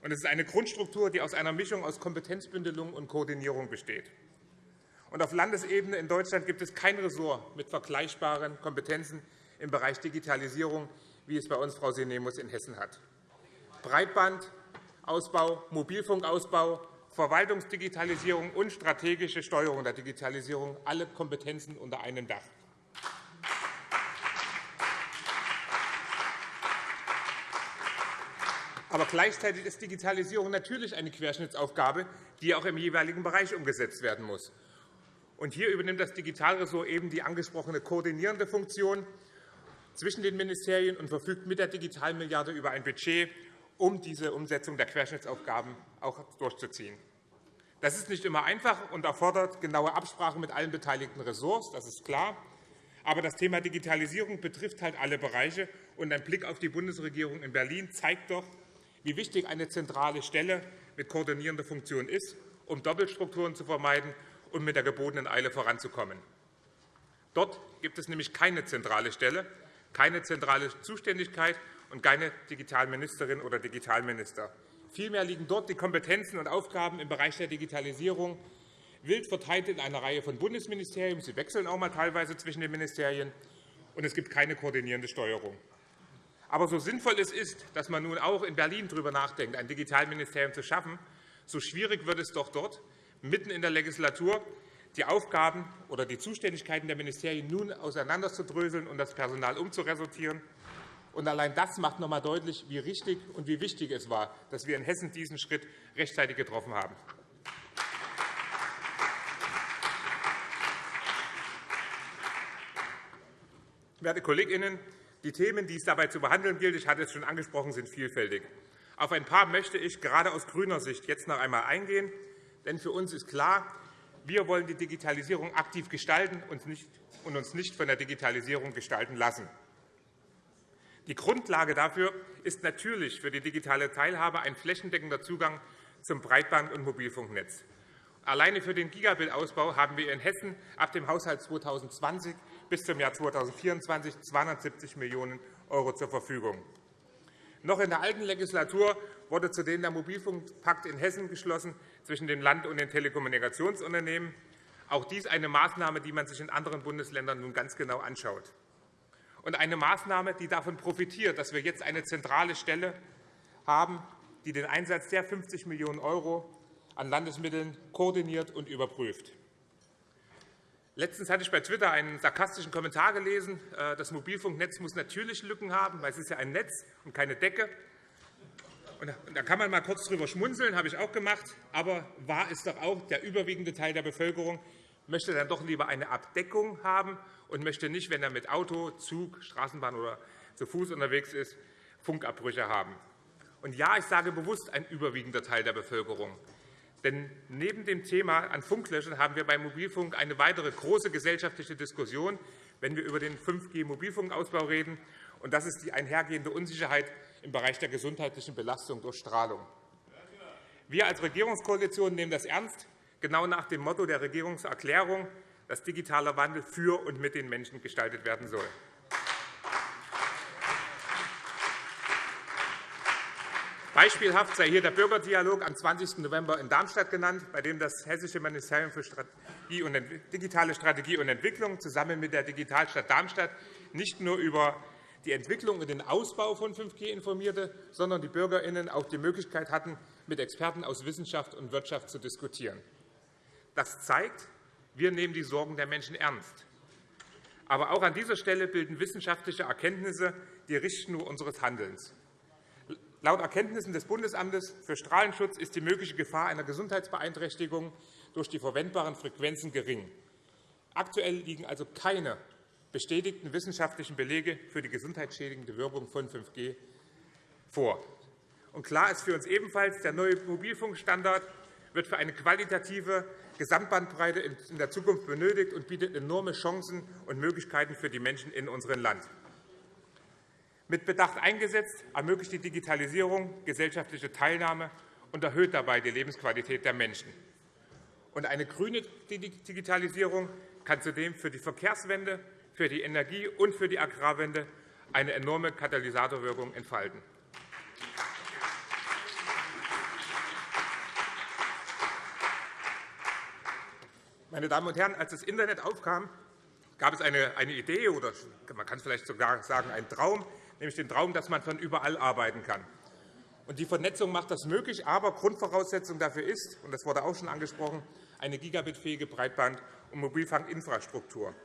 Und es ist eine Grundstruktur, die aus einer Mischung aus Kompetenzbündelung und Koordinierung besteht. Und auf Landesebene in Deutschland gibt es kein Ressort mit vergleichbaren Kompetenzen im Bereich Digitalisierung, wie es bei uns Frau Sinemus in Hessen hat. Breitbandausbau, Mobilfunkausbau, Verwaltungsdigitalisierung und strategische Steuerung der Digitalisierung, alle Kompetenzen unter einem Dach. Aber gleichzeitig ist Digitalisierung natürlich eine Querschnittsaufgabe, die auch im jeweiligen Bereich umgesetzt werden muss. Hier übernimmt das Digitalressort eben die angesprochene koordinierende Funktion zwischen den Ministerien und verfügt mit der Digitalmilliarde über ein Budget, um diese Umsetzung der Querschnittsaufgaben auch durchzuziehen. Das ist nicht immer einfach und erfordert genaue Absprache mit allen beteiligten Ressorts, das ist klar. Aber das Thema Digitalisierung betrifft halt alle Bereiche. Und ein Blick auf die Bundesregierung in Berlin zeigt doch, wie wichtig eine zentrale Stelle mit koordinierender Funktion ist, um Doppelstrukturen zu vermeiden und mit der gebotenen Eile voranzukommen. Dort gibt es nämlich keine zentrale Stelle, keine zentrale Zuständigkeit und keine Digitalministerin oder Digitalminister. Vielmehr liegen dort die Kompetenzen und Aufgaben im Bereich der Digitalisierung wild verteilt in einer Reihe von Bundesministerien. Sie wechseln auch mal teilweise zwischen den Ministerien, und es gibt keine koordinierende Steuerung. Aber so sinnvoll es ist, dass man nun auch in Berlin darüber nachdenkt, ein Digitalministerium zu schaffen, so schwierig wird es doch dort, mitten in der Legislatur die Aufgaben oder die Zuständigkeiten der Ministerien nun auseinanderzudröseln und das Personal umzuresortieren. Allein das macht noch einmal deutlich, wie richtig und wie wichtig es war, dass wir in Hessen diesen Schritt rechtzeitig getroffen haben. Werte Kolleginnen, die Themen, die es dabei zu behandeln gilt, ich hatte es schon angesprochen, sind vielfältig. Auf ein paar möchte ich gerade aus grüner Sicht jetzt noch einmal eingehen. Denn für uns ist klar, wir wollen die Digitalisierung aktiv gestalten und uns nicht von der Digitalisierung gestalten lassen. Die Grundlage dafür ist natürlich für die digitale Teilhabe ein flächendeckender Zugang zum Breitband- und Mobilfunknetz. Alleine für den Gigabit-Ausbau haben wir in Hessen ab dem Haushalt 2020 bis zum Jahr 2024 270 Millionen € zur Verfügung. Noch in der alten Legislatur wurde zudem der Mobilfunkpakt in Hessen geschlossen zwischen dem Land und den Telekommunikationsunternehmen. Auch dies eine Maßnahme, die man sich in anderen Bundesländern nun ganz genau anschaut. Und eine Maßnahme, die davon profitiert, dass wir jetzt eine zentrale Stelle haben, die den Einsatz der 50 Millionen € an Landesmitteln koordiniert und überprüft. Letztens hatte ich bei Twitter einen sarkastischen Kommentar gelesen. Äh, das Mobilfunknetz muss natürlich Lücken haben, weil es ist ja ein Netz und keine Decke. Da kann man mal kurz drüber schmunzeln, habe ich auch gemacht. Aber wahr ist doch auch, der überwiegende Teil der Bevölkerung möchte dann doch lieber eine Abdeckung haben und möchte nicht, wenn er mit Auto, Zug, Straßenbahn oder zu Fuß unterwegs ist, Funkabbrüche haben. Und ja, ich sage bewusst ein überwiegender Teil der Bevölkerung. Denn neben dem Thema an Funklöchern haben wir beim Mobilfunk eine weitere große gesellschaftliche Diskussion, wenn wir über den 5G-Mobilfunkausbau reden. Und das ist die einhergehende Unsicherheit im Bereich der gesundheitlichen Belastung durch Strahlung. Wir als Regierungskoalition nehmen das ernst, genau nach dem Motto der Regierungserklärung, dass digitaler Wandel für und mit den Menschen gestaltet werden soll. Beispielhaft sei hier der Bürgerdialog am 20. November in Darmstadt genannt, bei dem das Hessische Ministerium für Strategie und digitale Strategie und Entwicklung zusammen mit der Digitalstadt Darmstadt nicht nur über die Entwicklung und den Ausbau von 5G informierte, sondern die BürgerInnen auch die Möglichkeit hatten, mit Experten aus Wissenschaft und Wirtschaft zu diskutieren. Das zeigt, wir nehmen die Sorgen der Menschen ernst. Aber auch an dieser Stelle bilden wissenschaftliche Erkenntnisse die Richtschnur unseres Handelns. Laut Erkenntnissen des Bundesamtes für Strahlenschutz ist die mögliche Gefahr einer Gesundheitsbeeinträchtigung durch die verwendbaren Frequenzen gering. Aktuell liegen also keine bestätigten wissenschaftlichen Belege für die gesundheitsschädigende Wirkung von 5G vor. Und klar ist für uns ebenfalls, der neue Mobilfunkstandard wird für eine qualitative Gesamtbandbreite in der Zukunft benötigt und bietet enorme Chancen und Möglichkeiten für die Menschen in unserem Land. Mit Bedacht eingesetzt ermöglicht die Digitalisierung gesellschaftliche Teilnahme und erhöht dabei die Lebensqualität der Menschen. Eine grüne Digitalisierung kann zudem für die Verkehrswende, für die Energie- und für die Agrarwende eine enorme Katalysatorwirkung entfalten. Meine Damen und Herren, als das Internet aufkam, gab es eine, Idee oder man kann es vielleicht sogar sagen, einen Traum, nämlich den Traum, dass man von überall arbeiten kann. die Vernetzung macht das möglich, aber Grundvoraussetzung dafür ist, und das wurde auch schon angesprochen, eine gigabitfähige Breitband- und Mobilfunkinfrastruktur.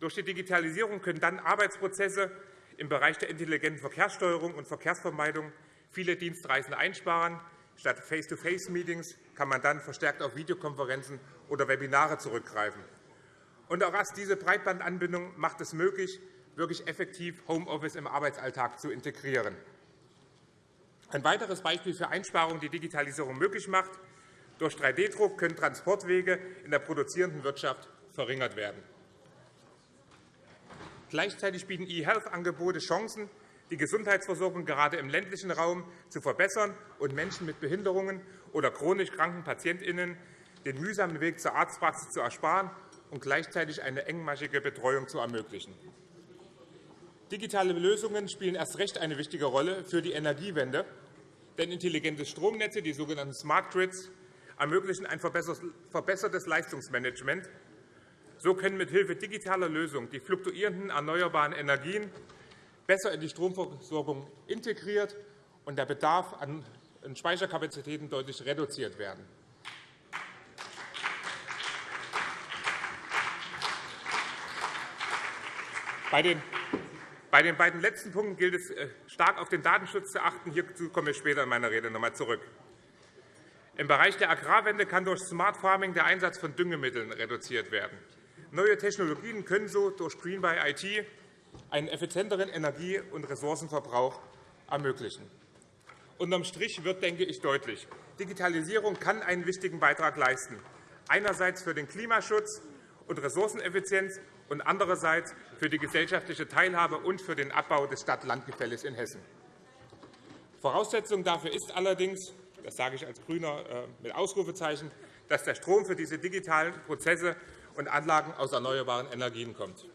Durch die Digitalisierung können dann Arbeitsprozesse im Bereich der intelligenten Verkehrssteuerung und Verkehrsvermeidung viele Dienstreisen einsparen. Statt Face-to-Face-Meetings kann man dann verstärkt auf Videokonferenzen oder Webinare zurückgreifen. Und auch erst diese Breitbandanbindung macht es möglich, wirklich effektiv Homeoffice im Arbeitsalltag zu integrieren. Ein weiteres Beispiel für Einsparungen, die Digitalisierung möglich macht. Durch 3D-Druck können Transportwege in der produzierenden Wirtschaft verringert werden. Gleichzeitig bieten E-Health-Angebote Chancen, die Gesundheitsversorgung gerade im ländlichen Raum zu verbessern und Menschen mit Behinderungen oder chronisch kranken PatientInnen den mühsamen Weg zur Arztpraxis zu ersparen und gleichzeitig eine engmaschige Betreuung zu ermöglichen. Digitale Lösungen spielen erst recht eine wichtige Rolle für die Energiewende, denn intelligente Stromnetze, die sogenannten Smart Grids, ermöglichen ein verbessertes Leistungsmanagement. So können mithilfe digitaler Lösungen die fluktuierenden erneuerbaren Energien besser in die Stromversorgung integriert und der Bedarf an Speicherkapazitäten deutlich reduziert werden. Bei den bei den beiden letzten Punkten gilt es, äh, stark auf den Datenschutz zu achten. Hierzu komme ich später in meiner Rede noch einmal zurück. Im Bereich der Agrarwende kann durch Smart Farming der Einsatz von Düngemitteln reduziert werden. Neue Technologien können so durch Green by IT einen effizienteren Energie- und Ressourcenverbrauch ermöglichen. Unterm Strich wird, denke ich, deutlich, Digitalisierung kann einen wichtigen Beitrag leisten, einerseits für den Klimaschutz und Ressourceneffizienz und andererseits für die gesellschaftliche Teilhabe und für den Abbau des Stadt-Land-Gefälles in Hessen. Voraussetzung dafür ist allerdings, das sage ich als GRÜNER äh, mit Ausrufezeichen, dass der Strom für diese digitalen Prozesse und Anlagen aus erneuerbaren Energien kommt.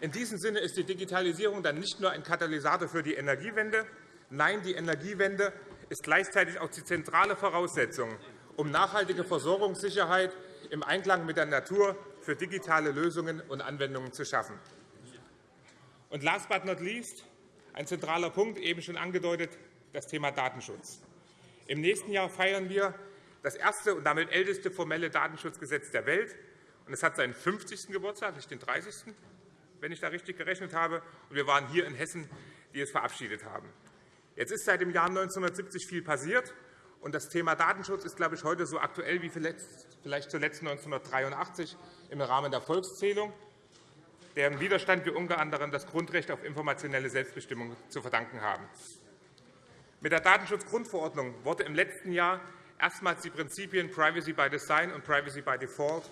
In diesem Sinne ist die Digitalisierung dann nicht nur ein Katalysator für die Energiewende. Nein, die Energiewende ist gleichzeitig auch die zentrale Voraussetzung, um nachhaltige Versorgungssicherheit im Einklang mit der Natur für digitale Lösungen und Anwendungen zu schaffen. Und last but not least, ein zentraler Punkt, eben schon angedeutet, das Thema Datenschutz. Im nächsten Jahr feiern wir das erste und damit älteste formelle Datenschutzgesetz der Welt. Es hat seinen 50. Geburtstag, nicht den 30., wenn ich da richtig gerechnet habe. Und wir waren hier in Hessen, die es verabschiedet haben. Jetzt ist seit dem Jahr 1970 viel passiert. Und das Thema Datenschutz ist, glaube ich, heute so aktuell wie vielleicht zuletzt 1983 im Rahmen der Volkszählung, deren Widerstand wir unter anderem das Grundrecht auf informationelle Selbstbestimmung zu verdanken haben. Mit der Datenschutzgrundverordnung wurde im letzten Jahr erstmals die Prinzipien Privacy by Design und Privacy by Default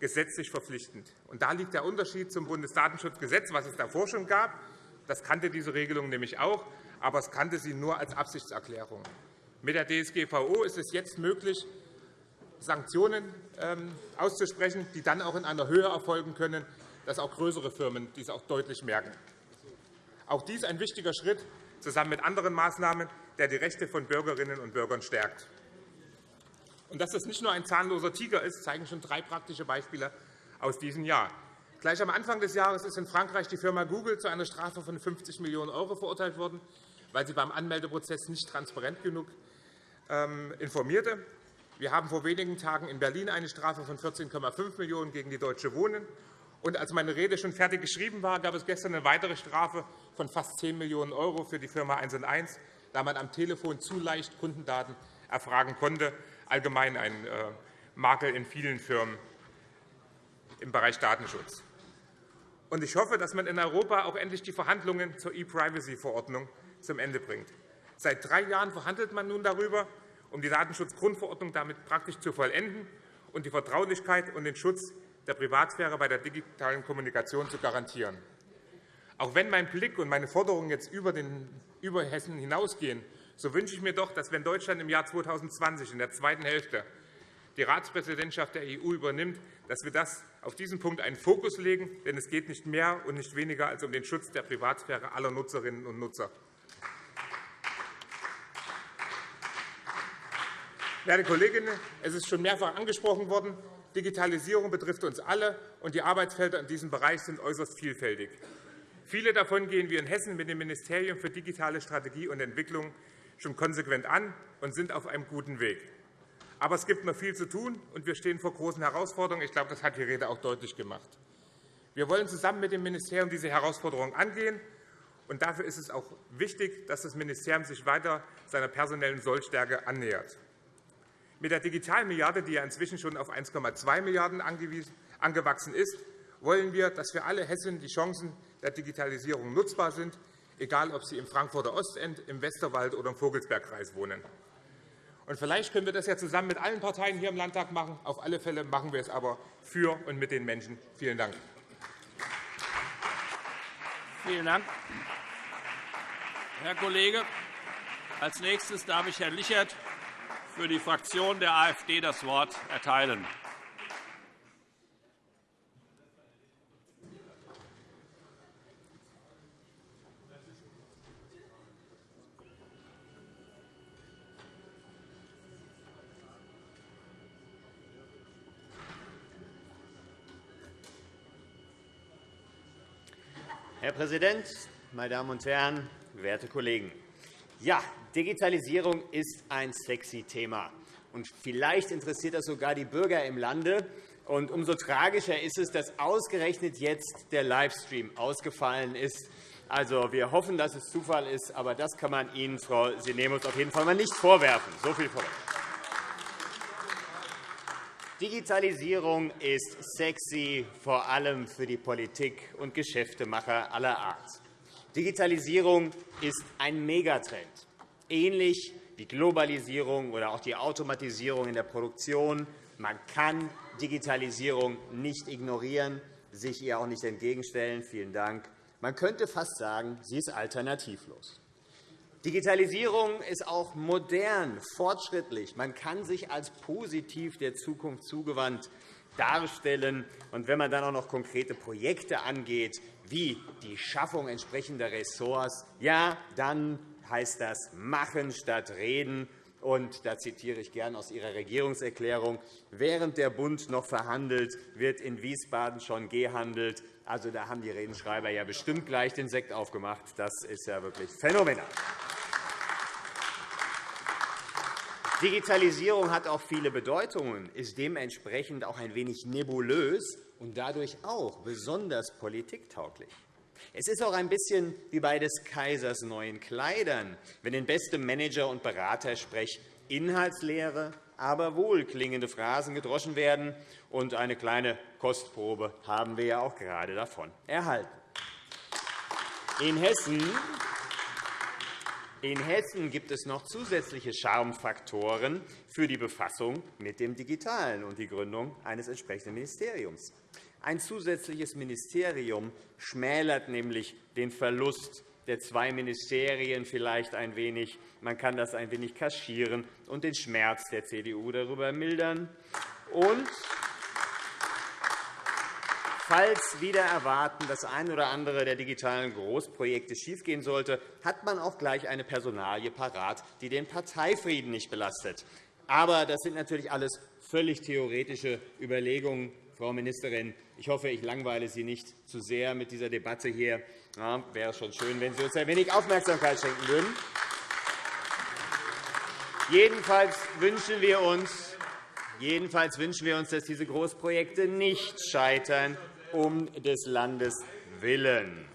gesetzlich verpflichtend. Und da liegt der Unterschied zum Bundesdatenschutzgesetz, was es davor schon gab. Das kannte diese Regelung nämlich auch, aber es kannte sie nur als Absichtserklärung. Mit der DSGVO ist es jetzt möglich, Sanktionen ähm, auszusprechen, die dann auch in einer Höhe erfolgen können, dass auch größere Firmen dies auch deutlich merken. Auch dies ein wichtiger Schritt zusammen mit anderen Maßnahmen, der die Rechte von Bürgerinnen und Bürgern stärkt. Und dass das nicht nur ein zahnloser Tiger ist, zeigen schon drei praktische Beispiele aus diesem Jahr. Gleich am Anfang des Jahres ist in Frankreich die Firma Google zu einer Strafe von 50 Millionen € verurteilt worden, weil sie beim Anmeldeprozess nicht transparent genug ähm, informierte. Wir haben vor wenigen Tagen in Berlin eine Strafe von 14,5 Millionen € gegen die Deutsche Wohnen. Und als meine Rede schon fertig geschrieben war, gab es gestern eine weitere Strafe von fast 10 Millionen € für die Firma 1 1, da man am Telefon zu leicht Kundendaten erfragen konnte. Allgemein ein äh, Makel in vielen Firmen im Bereich Datenschutz. Und ich hoffe, dass man in Europa auch endlich die Verhandlungen zur E-Privacy-Verordnung zum Ende bringt. Seit drei Jahren verhandelt man nun darüber, um die Datenschutzgrundverordnung damit praktisch zu vollenden und die Vertraulichkeit und den Schutz der Privatsphäre bei der digitalen Kommunikation zu garantieren. Auch wenn mein Blick und meine Forderungen jetzt über, den, über Hessen hinausgehen, so wünsche ich mir doch, dass wenn Deutschland im Jahr 2020 in der zweiten Hälfte die Ratspräsidentschaft der EU übernimmt, dass wir das auf diesen Punkt einen Fokus legen. Denn es geht nicht mehr und nicht weniger als um den Schutz der Privatsphäre aller Nutzerinnen und Nutzer. Werte Kolleginnen, es ist schon mehrfach angesprochen worden, Digitalisierung betrifft uns alle, und die Arbeitsfelder in diesem Bereich sind äußerst vielfältig. Viele davon gehen wir in Hessen mit dem Ministerium für digitale Strategie und Entwicklung schon konsequent an und sind auf einem guten Weg. Aber es gibt noch viel zu tun, und wir stehen vor großen Herausforderungen. Ich glaube, das hat die Rede auch deutlich gemacht. Wir wollen zusammen mit dem Ministerium diese Herausforderungen angehen. Und dafür ist es auch wichtig, dass das Ministerium sich weiter seiner personellen Sollstärke annähert. Mit der Digitalmilliarde, die ja inzwischen schon auf 1,2 Milliarden € angewachsen ist, wollen wir, dass für alle Hessen die Chancen der Digitalisierung nutzbar sind, egal ob sie im Frankfurter Ostend, im Westerwald oder im Vogelsbergkreis wohnen. Und vielleicht können wir das ja zusammen mit allen Parteien hier im Landtag machen. Auf alle Fälle machen wir es aber für und mit den Menschen. Vielen Dank. Vielen Dank, Herr Kollege. Als nächstes darf ich Herrn Lichert für die Fraktion der AfD das Wort erteilen. Herr Präsident, meine Damen und Herren, werte Kollegen! Ja, Digitalisierung ist ein sexy Thema. Und vielleicht interessiert das sogar die Bürger im Lande. Und umso tragischer ist es, dass ausgerechnet jetzt der Livestream ausgefallen ist. Also, wir hoffen, dass es Zufall ist, aber das kann man Ihnen, Frau Sinemus, auf jeden Fall mal nicht vorwerfen. So viel vorweg. Digitalisierung ist sexy, vor allem für die Politik und Geschäftemacher aller Art. Digitalisierung ist ein Megatrend, ähnlich wie Globalisierung oder auch die Automatisierung in der Produktion. Man kann Digitalisierung nicht ignorieren, sich ihr auch nicht entgegenstellen. Vielen Dank. Man könnte fast sagen, sie ist alternativlos. Digitalisierung ist auch modern, fortschrittlich. Man kann sich als positiv der Zukunft zugewandt darstellen. Und wenn man dann auch noch konkrete Projekte angeht, wie die Schaffung entsprechender Ressorts, ja, dann heißt das machen statt reden. Und da zitiere ich gern aus Ihrer Regierungserklärung. Während der Bund noch verhandelt, wird in Wiesbaden schon gehandelt. Also, da haben die Redenschreiber ja bestimmt gleich den Sekt aufgemacht. Das ist ja wirklich phänomenal. Digitalisierung hat auch viele Bedeutungen, ist dementsprechend auch ein wenig nebulös und dadurch auch besonders politiktauglich. Es ist auch ein bisschen wie bei des Kaisers neuen Kleidern, wenn in bestem Manager- und Beratersprech inhaltsleere, aber wohlklingende Phrasen gedroschen werden. Und eine kleine Kostprobe haben wir ja auch gerade davon erhalten. In Hessen In Hessen gibt es noch zusätzliche Charmfaktoren für die Befassung mit dem Digitalen und die Gründung eines entsprechenden Ministeriums. Ein zusätzliches Ministerium schmälert nämlich den Verlust der zwei Ministerien vielleicht ein wenig. Man kann das ein wenig kaschieren und den Schmerz der CDU darüber mildern. Und Falls wieder erwarten, das ein oder andere der digitalen Großprojekte schiefgehen sollte, hat man auch gleich eine Personalie parat, die den Parteifrieden nicht belastet. Aber das sind natürlich alles völlig theoretische Überlegungen, Frau Ministerin. Ich hoffe, ich langweile Sie nicht zu sehr mit dieser Debatte hier. Ja, wäre schon schön, wenn Sie uns ein wenig Aufmerksamkeit schenken würden. Jedenfalls wünschen wir uns, Jedenfalls wünschen wir uns, dass diese Großprojekte nicht scheitern, um des Landes willen.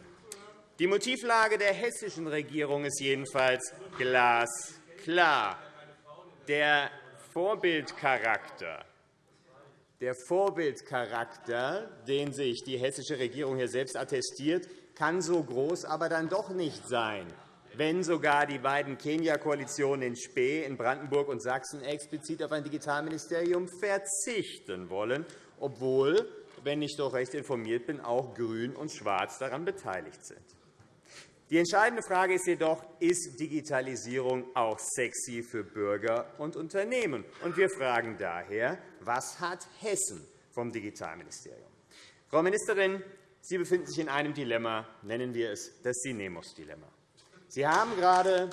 Die Motivlage der hessischen Regierung ist jedenfalls glasklar. Der Vorbildcharakter, der Vorbildcharakter, den sich die hessische Regierung hier selbst attestiert, kann so groß aber dann doch nicht sein, wenn sogar die beiden Kenia-Koalitionen in Spee, in Brandenburg und Sachsen explizit auf ein Digitalministerium verzichten wollen, obwohl wenn ich doch recht informiert bin, auch Grün und Schwarz daran beteiligt sind. Die entscheidende Frage ist jedoch, ist Digitalisierung auch sexy für Bürger und Unternehmen? Und wir fragen daher, was hat Hessen vom Digitalministerium? Frau Ministerin, Sie befinden sich in einem Dilemma, nennen wir es das Sinemos-Dilemma. Sie haben gerade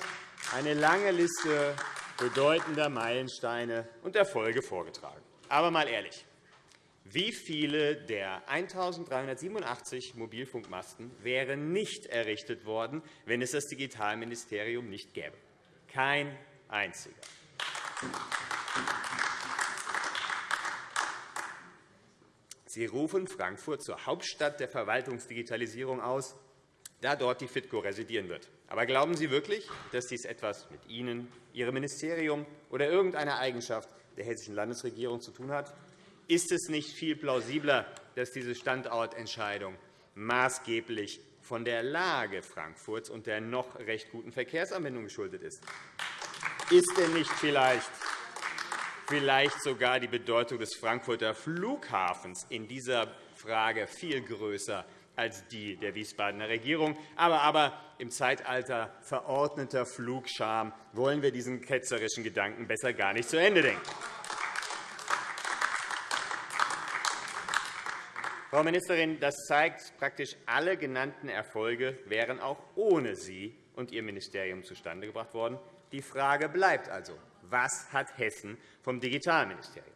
eine lange Liste bedeutender Meilensteine und Erfolge vorgetragen. Aber einmal ehrlich, wie viele der 1.387 Mobilfunkmasten wären nicht errichtet worden, wenn es das Digitalministerium nicht gäbe? Kein einziger. Sie rufen Frankfurt zur Hauptstadt der Verwaltungsdigitalisierung aus, da dort die FITCO residieren wird. Aber glauben Sie wirklich, dass dies etwas mit Ihnen, Ihrem Ministerium oder irgendeiner Eigenschaft der hessischen Landesregierung zu tun hat? Ist es nicht viel plausibler, dass diese Standortentscheidung maßgeblich von der Lage Frankfurts und der noch recht guten Verkehrsanbindung geschuldet ist? Ist denn nicht vielleicht, vielleicht sogar die Bedeutung des Frankfurter Flughafens in dieser Frage viel größer als die der Wiesbadener Regierung. Aber, aber im Zeitalter verordneter Flugscham wollen wir diesen ketzerischen Gedanken besser gar nicht zu Ende denken. Frau Ministerin, das zeigt, praktisch alle genannten Erfolge wären auch ohne Sie und Ihr Ministerium zustande gebracht worden. Die Frage bleibt also, was hat Hessen vom Digitalministerium?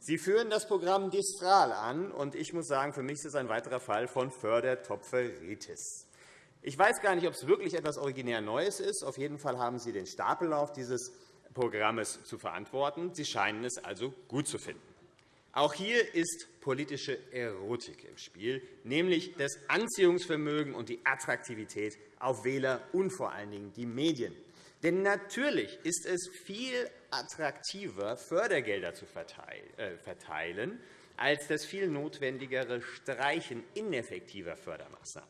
Sie führen das Programm Distral an, und ich muss sagen, für mich ist es ein weiterer Fall von Fördertopferitis. Ich weiß gar nicht, ob es wirklich etwas originär Neues ist. Auf jeden Fall haben Sie den Stapellauf dieses Programms zu verantworten. Sie scheinen es also gut zu finden. Auch hier ist politische Erotik im Spiel, nämlich das Anziehungsvermögen und die Attraktivität auf Wähler und vor allen Dingen die Medien. Denn natürlich ist es viel attraktiver, Fördergelder zu äh, verteilen, als das viel notwendigere Streichen ineffektiver Fördermaßnahmen.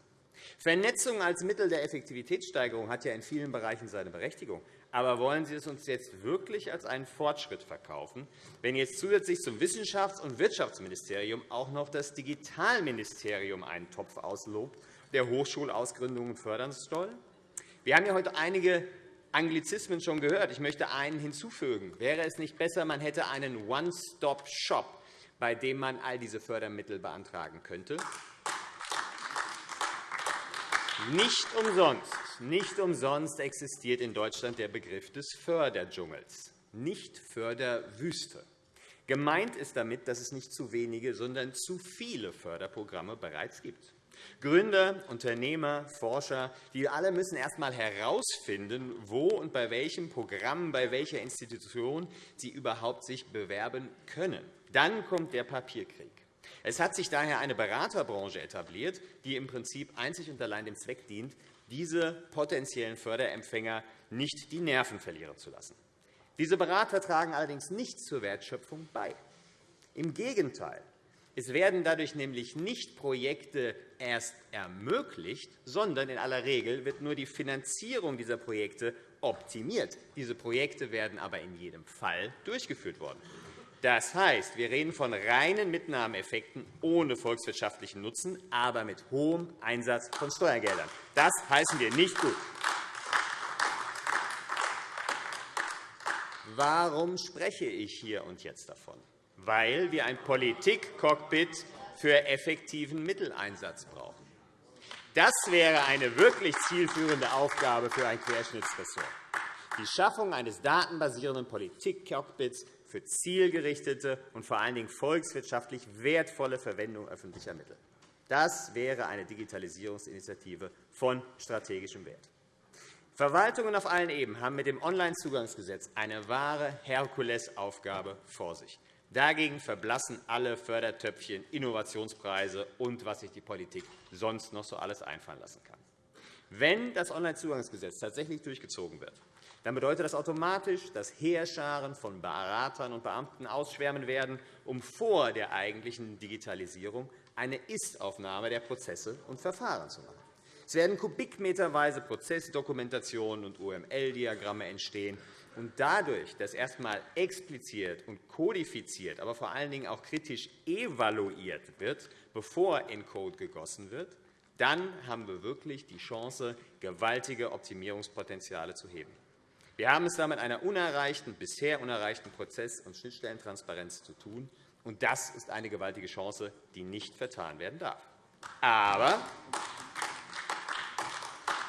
Vernetzung als Mittel der Effektivitätssteigerung hat ja in vielen Bereichen seine Berechtigung. Aber wollen Sie es uns jetzt wirklich als einen Fortschritt verkaufen, wenn jetzt zusätzlich zum Wissenschafts- und Wirtschaftsministerium auch noch das Digitalministerium einen Topf auslobt, der Hochschulausgründungen fördern soll? Wir haben ja heute einige Anglizismen schon gehört. Ich möchte einen hinzufügen. Wäre es nicht besser, man hätte einen One-Stop-Shop, bei dem man all diese Fördermittel beantragen könnte? Nicht umsonst, nicht umsonst existiert in Deutschland der Begriff des Förderdschungels, nicht Förderwüste. Gemeint ist damit, dass es nicht zu wenige, sondern zu viele Förderprogramme bereits gibt. Gründer, Unternehmer, Forscher, die alle müssen erst einmal herausfinden, wo und bei welchem Programm, bei welcher Institution sie überhaupt sich bewerben können. Dann kommt der Papierkrieg. Es hat sich daher eine Beraterbranche etabliert, die im Prinzip einzig und allein dem Zweck dient, diese potenziellen Förderempfänger nicht die Nerven verlieren zu lassen. Diese Berater tragen allerdings nicht zur Wertschöpfung bei. Im Gegenteil. Es werden dadurch nämlich nicht Projekte erst ermöglicht, sondern in aller Regel wird nur die Finanzierung dieser Projekte optimiert. Diese Projekte werden aber in jedem Fall durchgeführt worden. Das heißt, wir reden von reinen Mitnahmeeffekten ohne volkswirtschaftlichen Nutzen, aber mit hohem Einsatz von Steuergeldern. Das heißen wir nicht gut. Warum spreche ich hier und jetzt davon? Weil wir ein Politikcockpit für effektiven Mitteleinsatz brauchen. Das wäre eine wirklich zielführende Aufgabe für ein Querschnittsressort. Die Schaffung eines datenbasierenden Politikcockpits für zielgerichtete und vor allen Dingen volkswirtschaftlich wertvolle Verwendung öffentlicher Mittel. Das wäre eine Digitalisierungsinitiative von strategischem Wert. Verwaltungen auf allen Ebenen haben mit dem Onlinezugangsgesetz eine wahre Herkulesaufgabe vor sich. Dagegen verblassen alle Fördertöpfchen, Innovationspreise und was sich die Politik sonst noch so alles einfallen lassen kann. Wenn das Onlinezugangsgesetz tatsächlich durchgezogen wird, dann bedeutet das automatisch, dass Heerscharen von Beratern und Beamten ausschwärmen werden, um vor der eigentlichen Digitalisierung eine Ist-Aufnahme der Prozesse und Verfahren zu machen. Es werden kubikmeterweise Prozessdokumentationen und UML-Diagramme entstehen. Und dadurch, dass erst einmal expliziert und kodifiziert, aber vor allen Dingen auch kritisch evaluiert wird, bevor in Code gegossen wird, dann haben wir wirklich die Chance, gewaltige Optimierungspotenziale zu heben. Wir haben es da mit einer unerreichten, bisher unerreichten Prozess- und Schnittstellentransparenz zu tun. Und das ist eine gewaltige Chance, die nicht vertan werden darf. Aber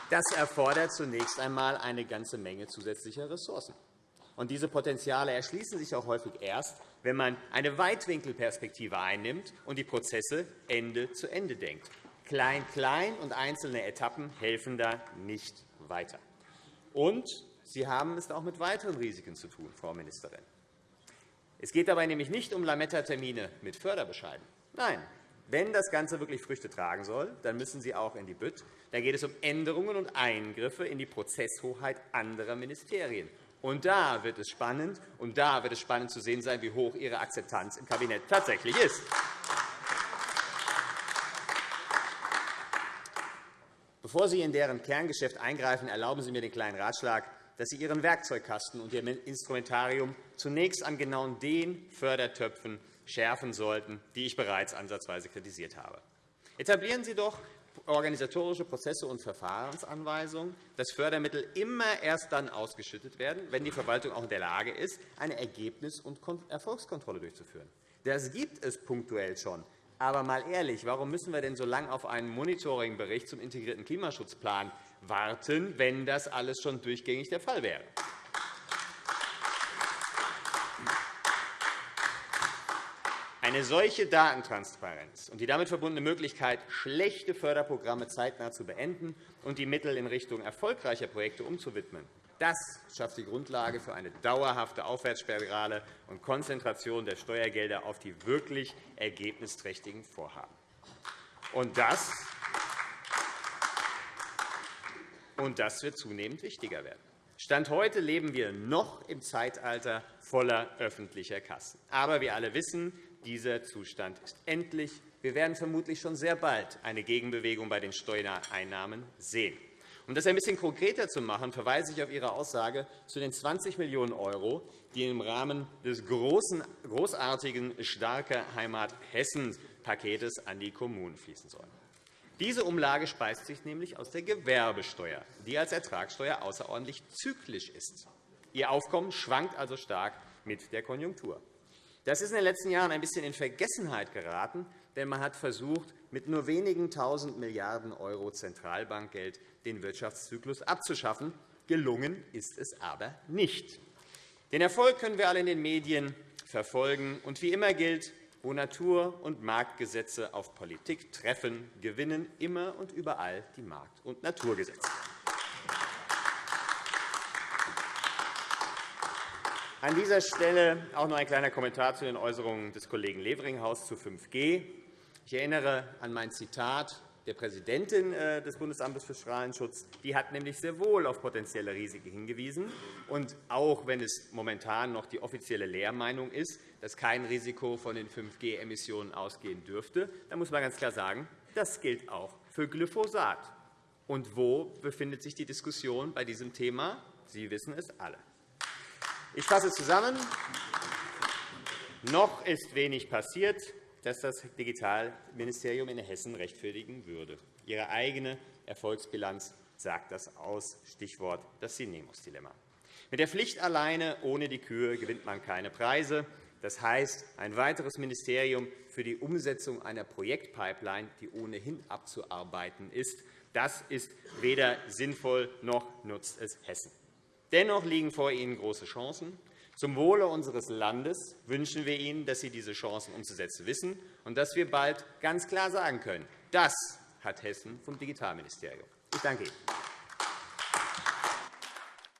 das erfordert zunächst einmal eine ganze Menge zusätzlicher Ressourcen. Und diese Potenziale erschließen sich auch häufig erst, wenn man eine Weitwinkelperspektive einnimmt und die Prozesse Ende zu Ende denkt. Klein, klein und einzelne Etappen helfen da nicht weiter. Und Sie haben es auch mit weiteren Risiken zu tun, Frau Ministerin. Es geht dabei nämlich nicht um Lametta-Termine mit Förderbescheiden. Nein, wenn das Ganze wirklich Früchte tragen soll, dann müssen Sie auch in die Bütt. Da geht es um Änderungen und Eingriffe in die Prozesshoheit anderer Ministerien. Und da wird es spannend, und da wird es spannend zu sehen sein, wie hoch Ihre Akzeptanz im Kabinett tatsächlich ist. Bevor Sie in deren Kerngeschäft eingreifen, erlauben Sie mir den kleinen Ratschlag dass Sie Ihren Werkzeugkasten und Ihr Instrumentarium zunächst an genau den Fördertöpfen schärfen sollten, die ich bereits ansatzweise kritisiert habe. Etablieren Sie doch organisatorische Prozesse und Verfahrensanweisungen, dass Fördermittel immer erst dann ausgeschüttet werden, wenn die Verwaltung auch in der Lage ist, eine Ergebnis- und Erfolgskontrolle durchzuführen. Das gibt es punktuell schon. Aber mal ehrlich, warum müssen wir denn so lange auf einen Monitoringbericht zum integrierten Klimaschutzplan warten, wenn das alles schon durchgängig der Fall wäre. Eine solche Datentransparenz und die damit verbundene Möglichkeit, schlechte Förderprogramme zeitnah zu beenden und die Mittel in Richtung erfolgreicher Projekte umzuwidmen, das schafft die Grundlage für eine dauerhafte Aufwärtsspirale und Konzentration der Steuergelder auf die wirklich ergebnisträchtigen Vorhaben. Und das und das wird zunehmend wichtiger werden. Stand heute leben wir noch im Zeitalter voller öffentlicher Kassen. Aber wir alle wissen, dieser Zustand ist endlich. Wir werden vermutlich schon sehr bald eine Gegenbewegung bei den Steuereinnahmen sehen. Um das ein bisschen konkreter zu machen, verweise ich auf Ihre Aussage zu den 20 Millionen €, die im Rahmen des großartigen Starke Heimat Hessen-Paketes an die Kommunen fließen sollen. Diese Umlage speist sich nämlich aus der Gewerbesteuer, die als Ertragssteuer außerordentlich zyklisch ist. Ihr Aufkommen schwankt also stark mit der Konjunktur. Das ist in den letzten Jahren ein bisschen in Vergessenheit geraten, denn man hat versucht, mit nur wenigen Tausend Milliarden € Zentralbankgeld den Wirtschaftszyklus abzuschaffen. Gelungen ist es aber nicht. Den Erfolg können wir alle in den Medien verfolgen. Und wie immer gilt, wo Natur- und Marktgesetze auf Politik treffen, gewinnen immer und überall die Markt- und Naturgesetze. An dieser Stelle auch noch ein kleiner Kommentar zu den Äußerungen des Kollegen Leveringhaus zu 5G. Ich erinnere an mein Zitat der Präsidentin äh, des Bundesamtes für Strahlenschutz. Die hat nämlich sehr wohl auf potenzielle Risiken hingewiesen. Und auch wenn es momentan noch die offizielle Lehrmeinung ist, dass kein Risiko von den 5G-Emissionen ausgehen dürfte, dann muss man ganz klar sagen, das gilt auch für Glyphosat. Und wo befindet sich die Diskussion bei diesem Thema? Sie wissen es alle. Ich fasse zusammen. Noch ist wenig passiert, das das Digitalministerium in Hessen rechtfertigen würde. Ihre eigene Erfolgsbilanz sagt das aus. Stichwort das Sinemus-Dilemma. Mit der Pflicht alleine ohne die Kühe gewinnt man keine Preise. Das heißt, ein weiteres Ministerium für die Umsetzung einer Projektpipeline, die ohnehin abzuarbeiten ist, das ist weder sinnvoll noch nutzt es Hessen. Dennoch liegen vor Ihnen große Chancen. Zum Wohle unseres Landes wünschen wir Ihnen, dass Sie diese Chancen umzusetzen wissen und dass wir bald ganz klar sagen können, das hat Hessen vom Digitalministerium. Ich danke Ihnen.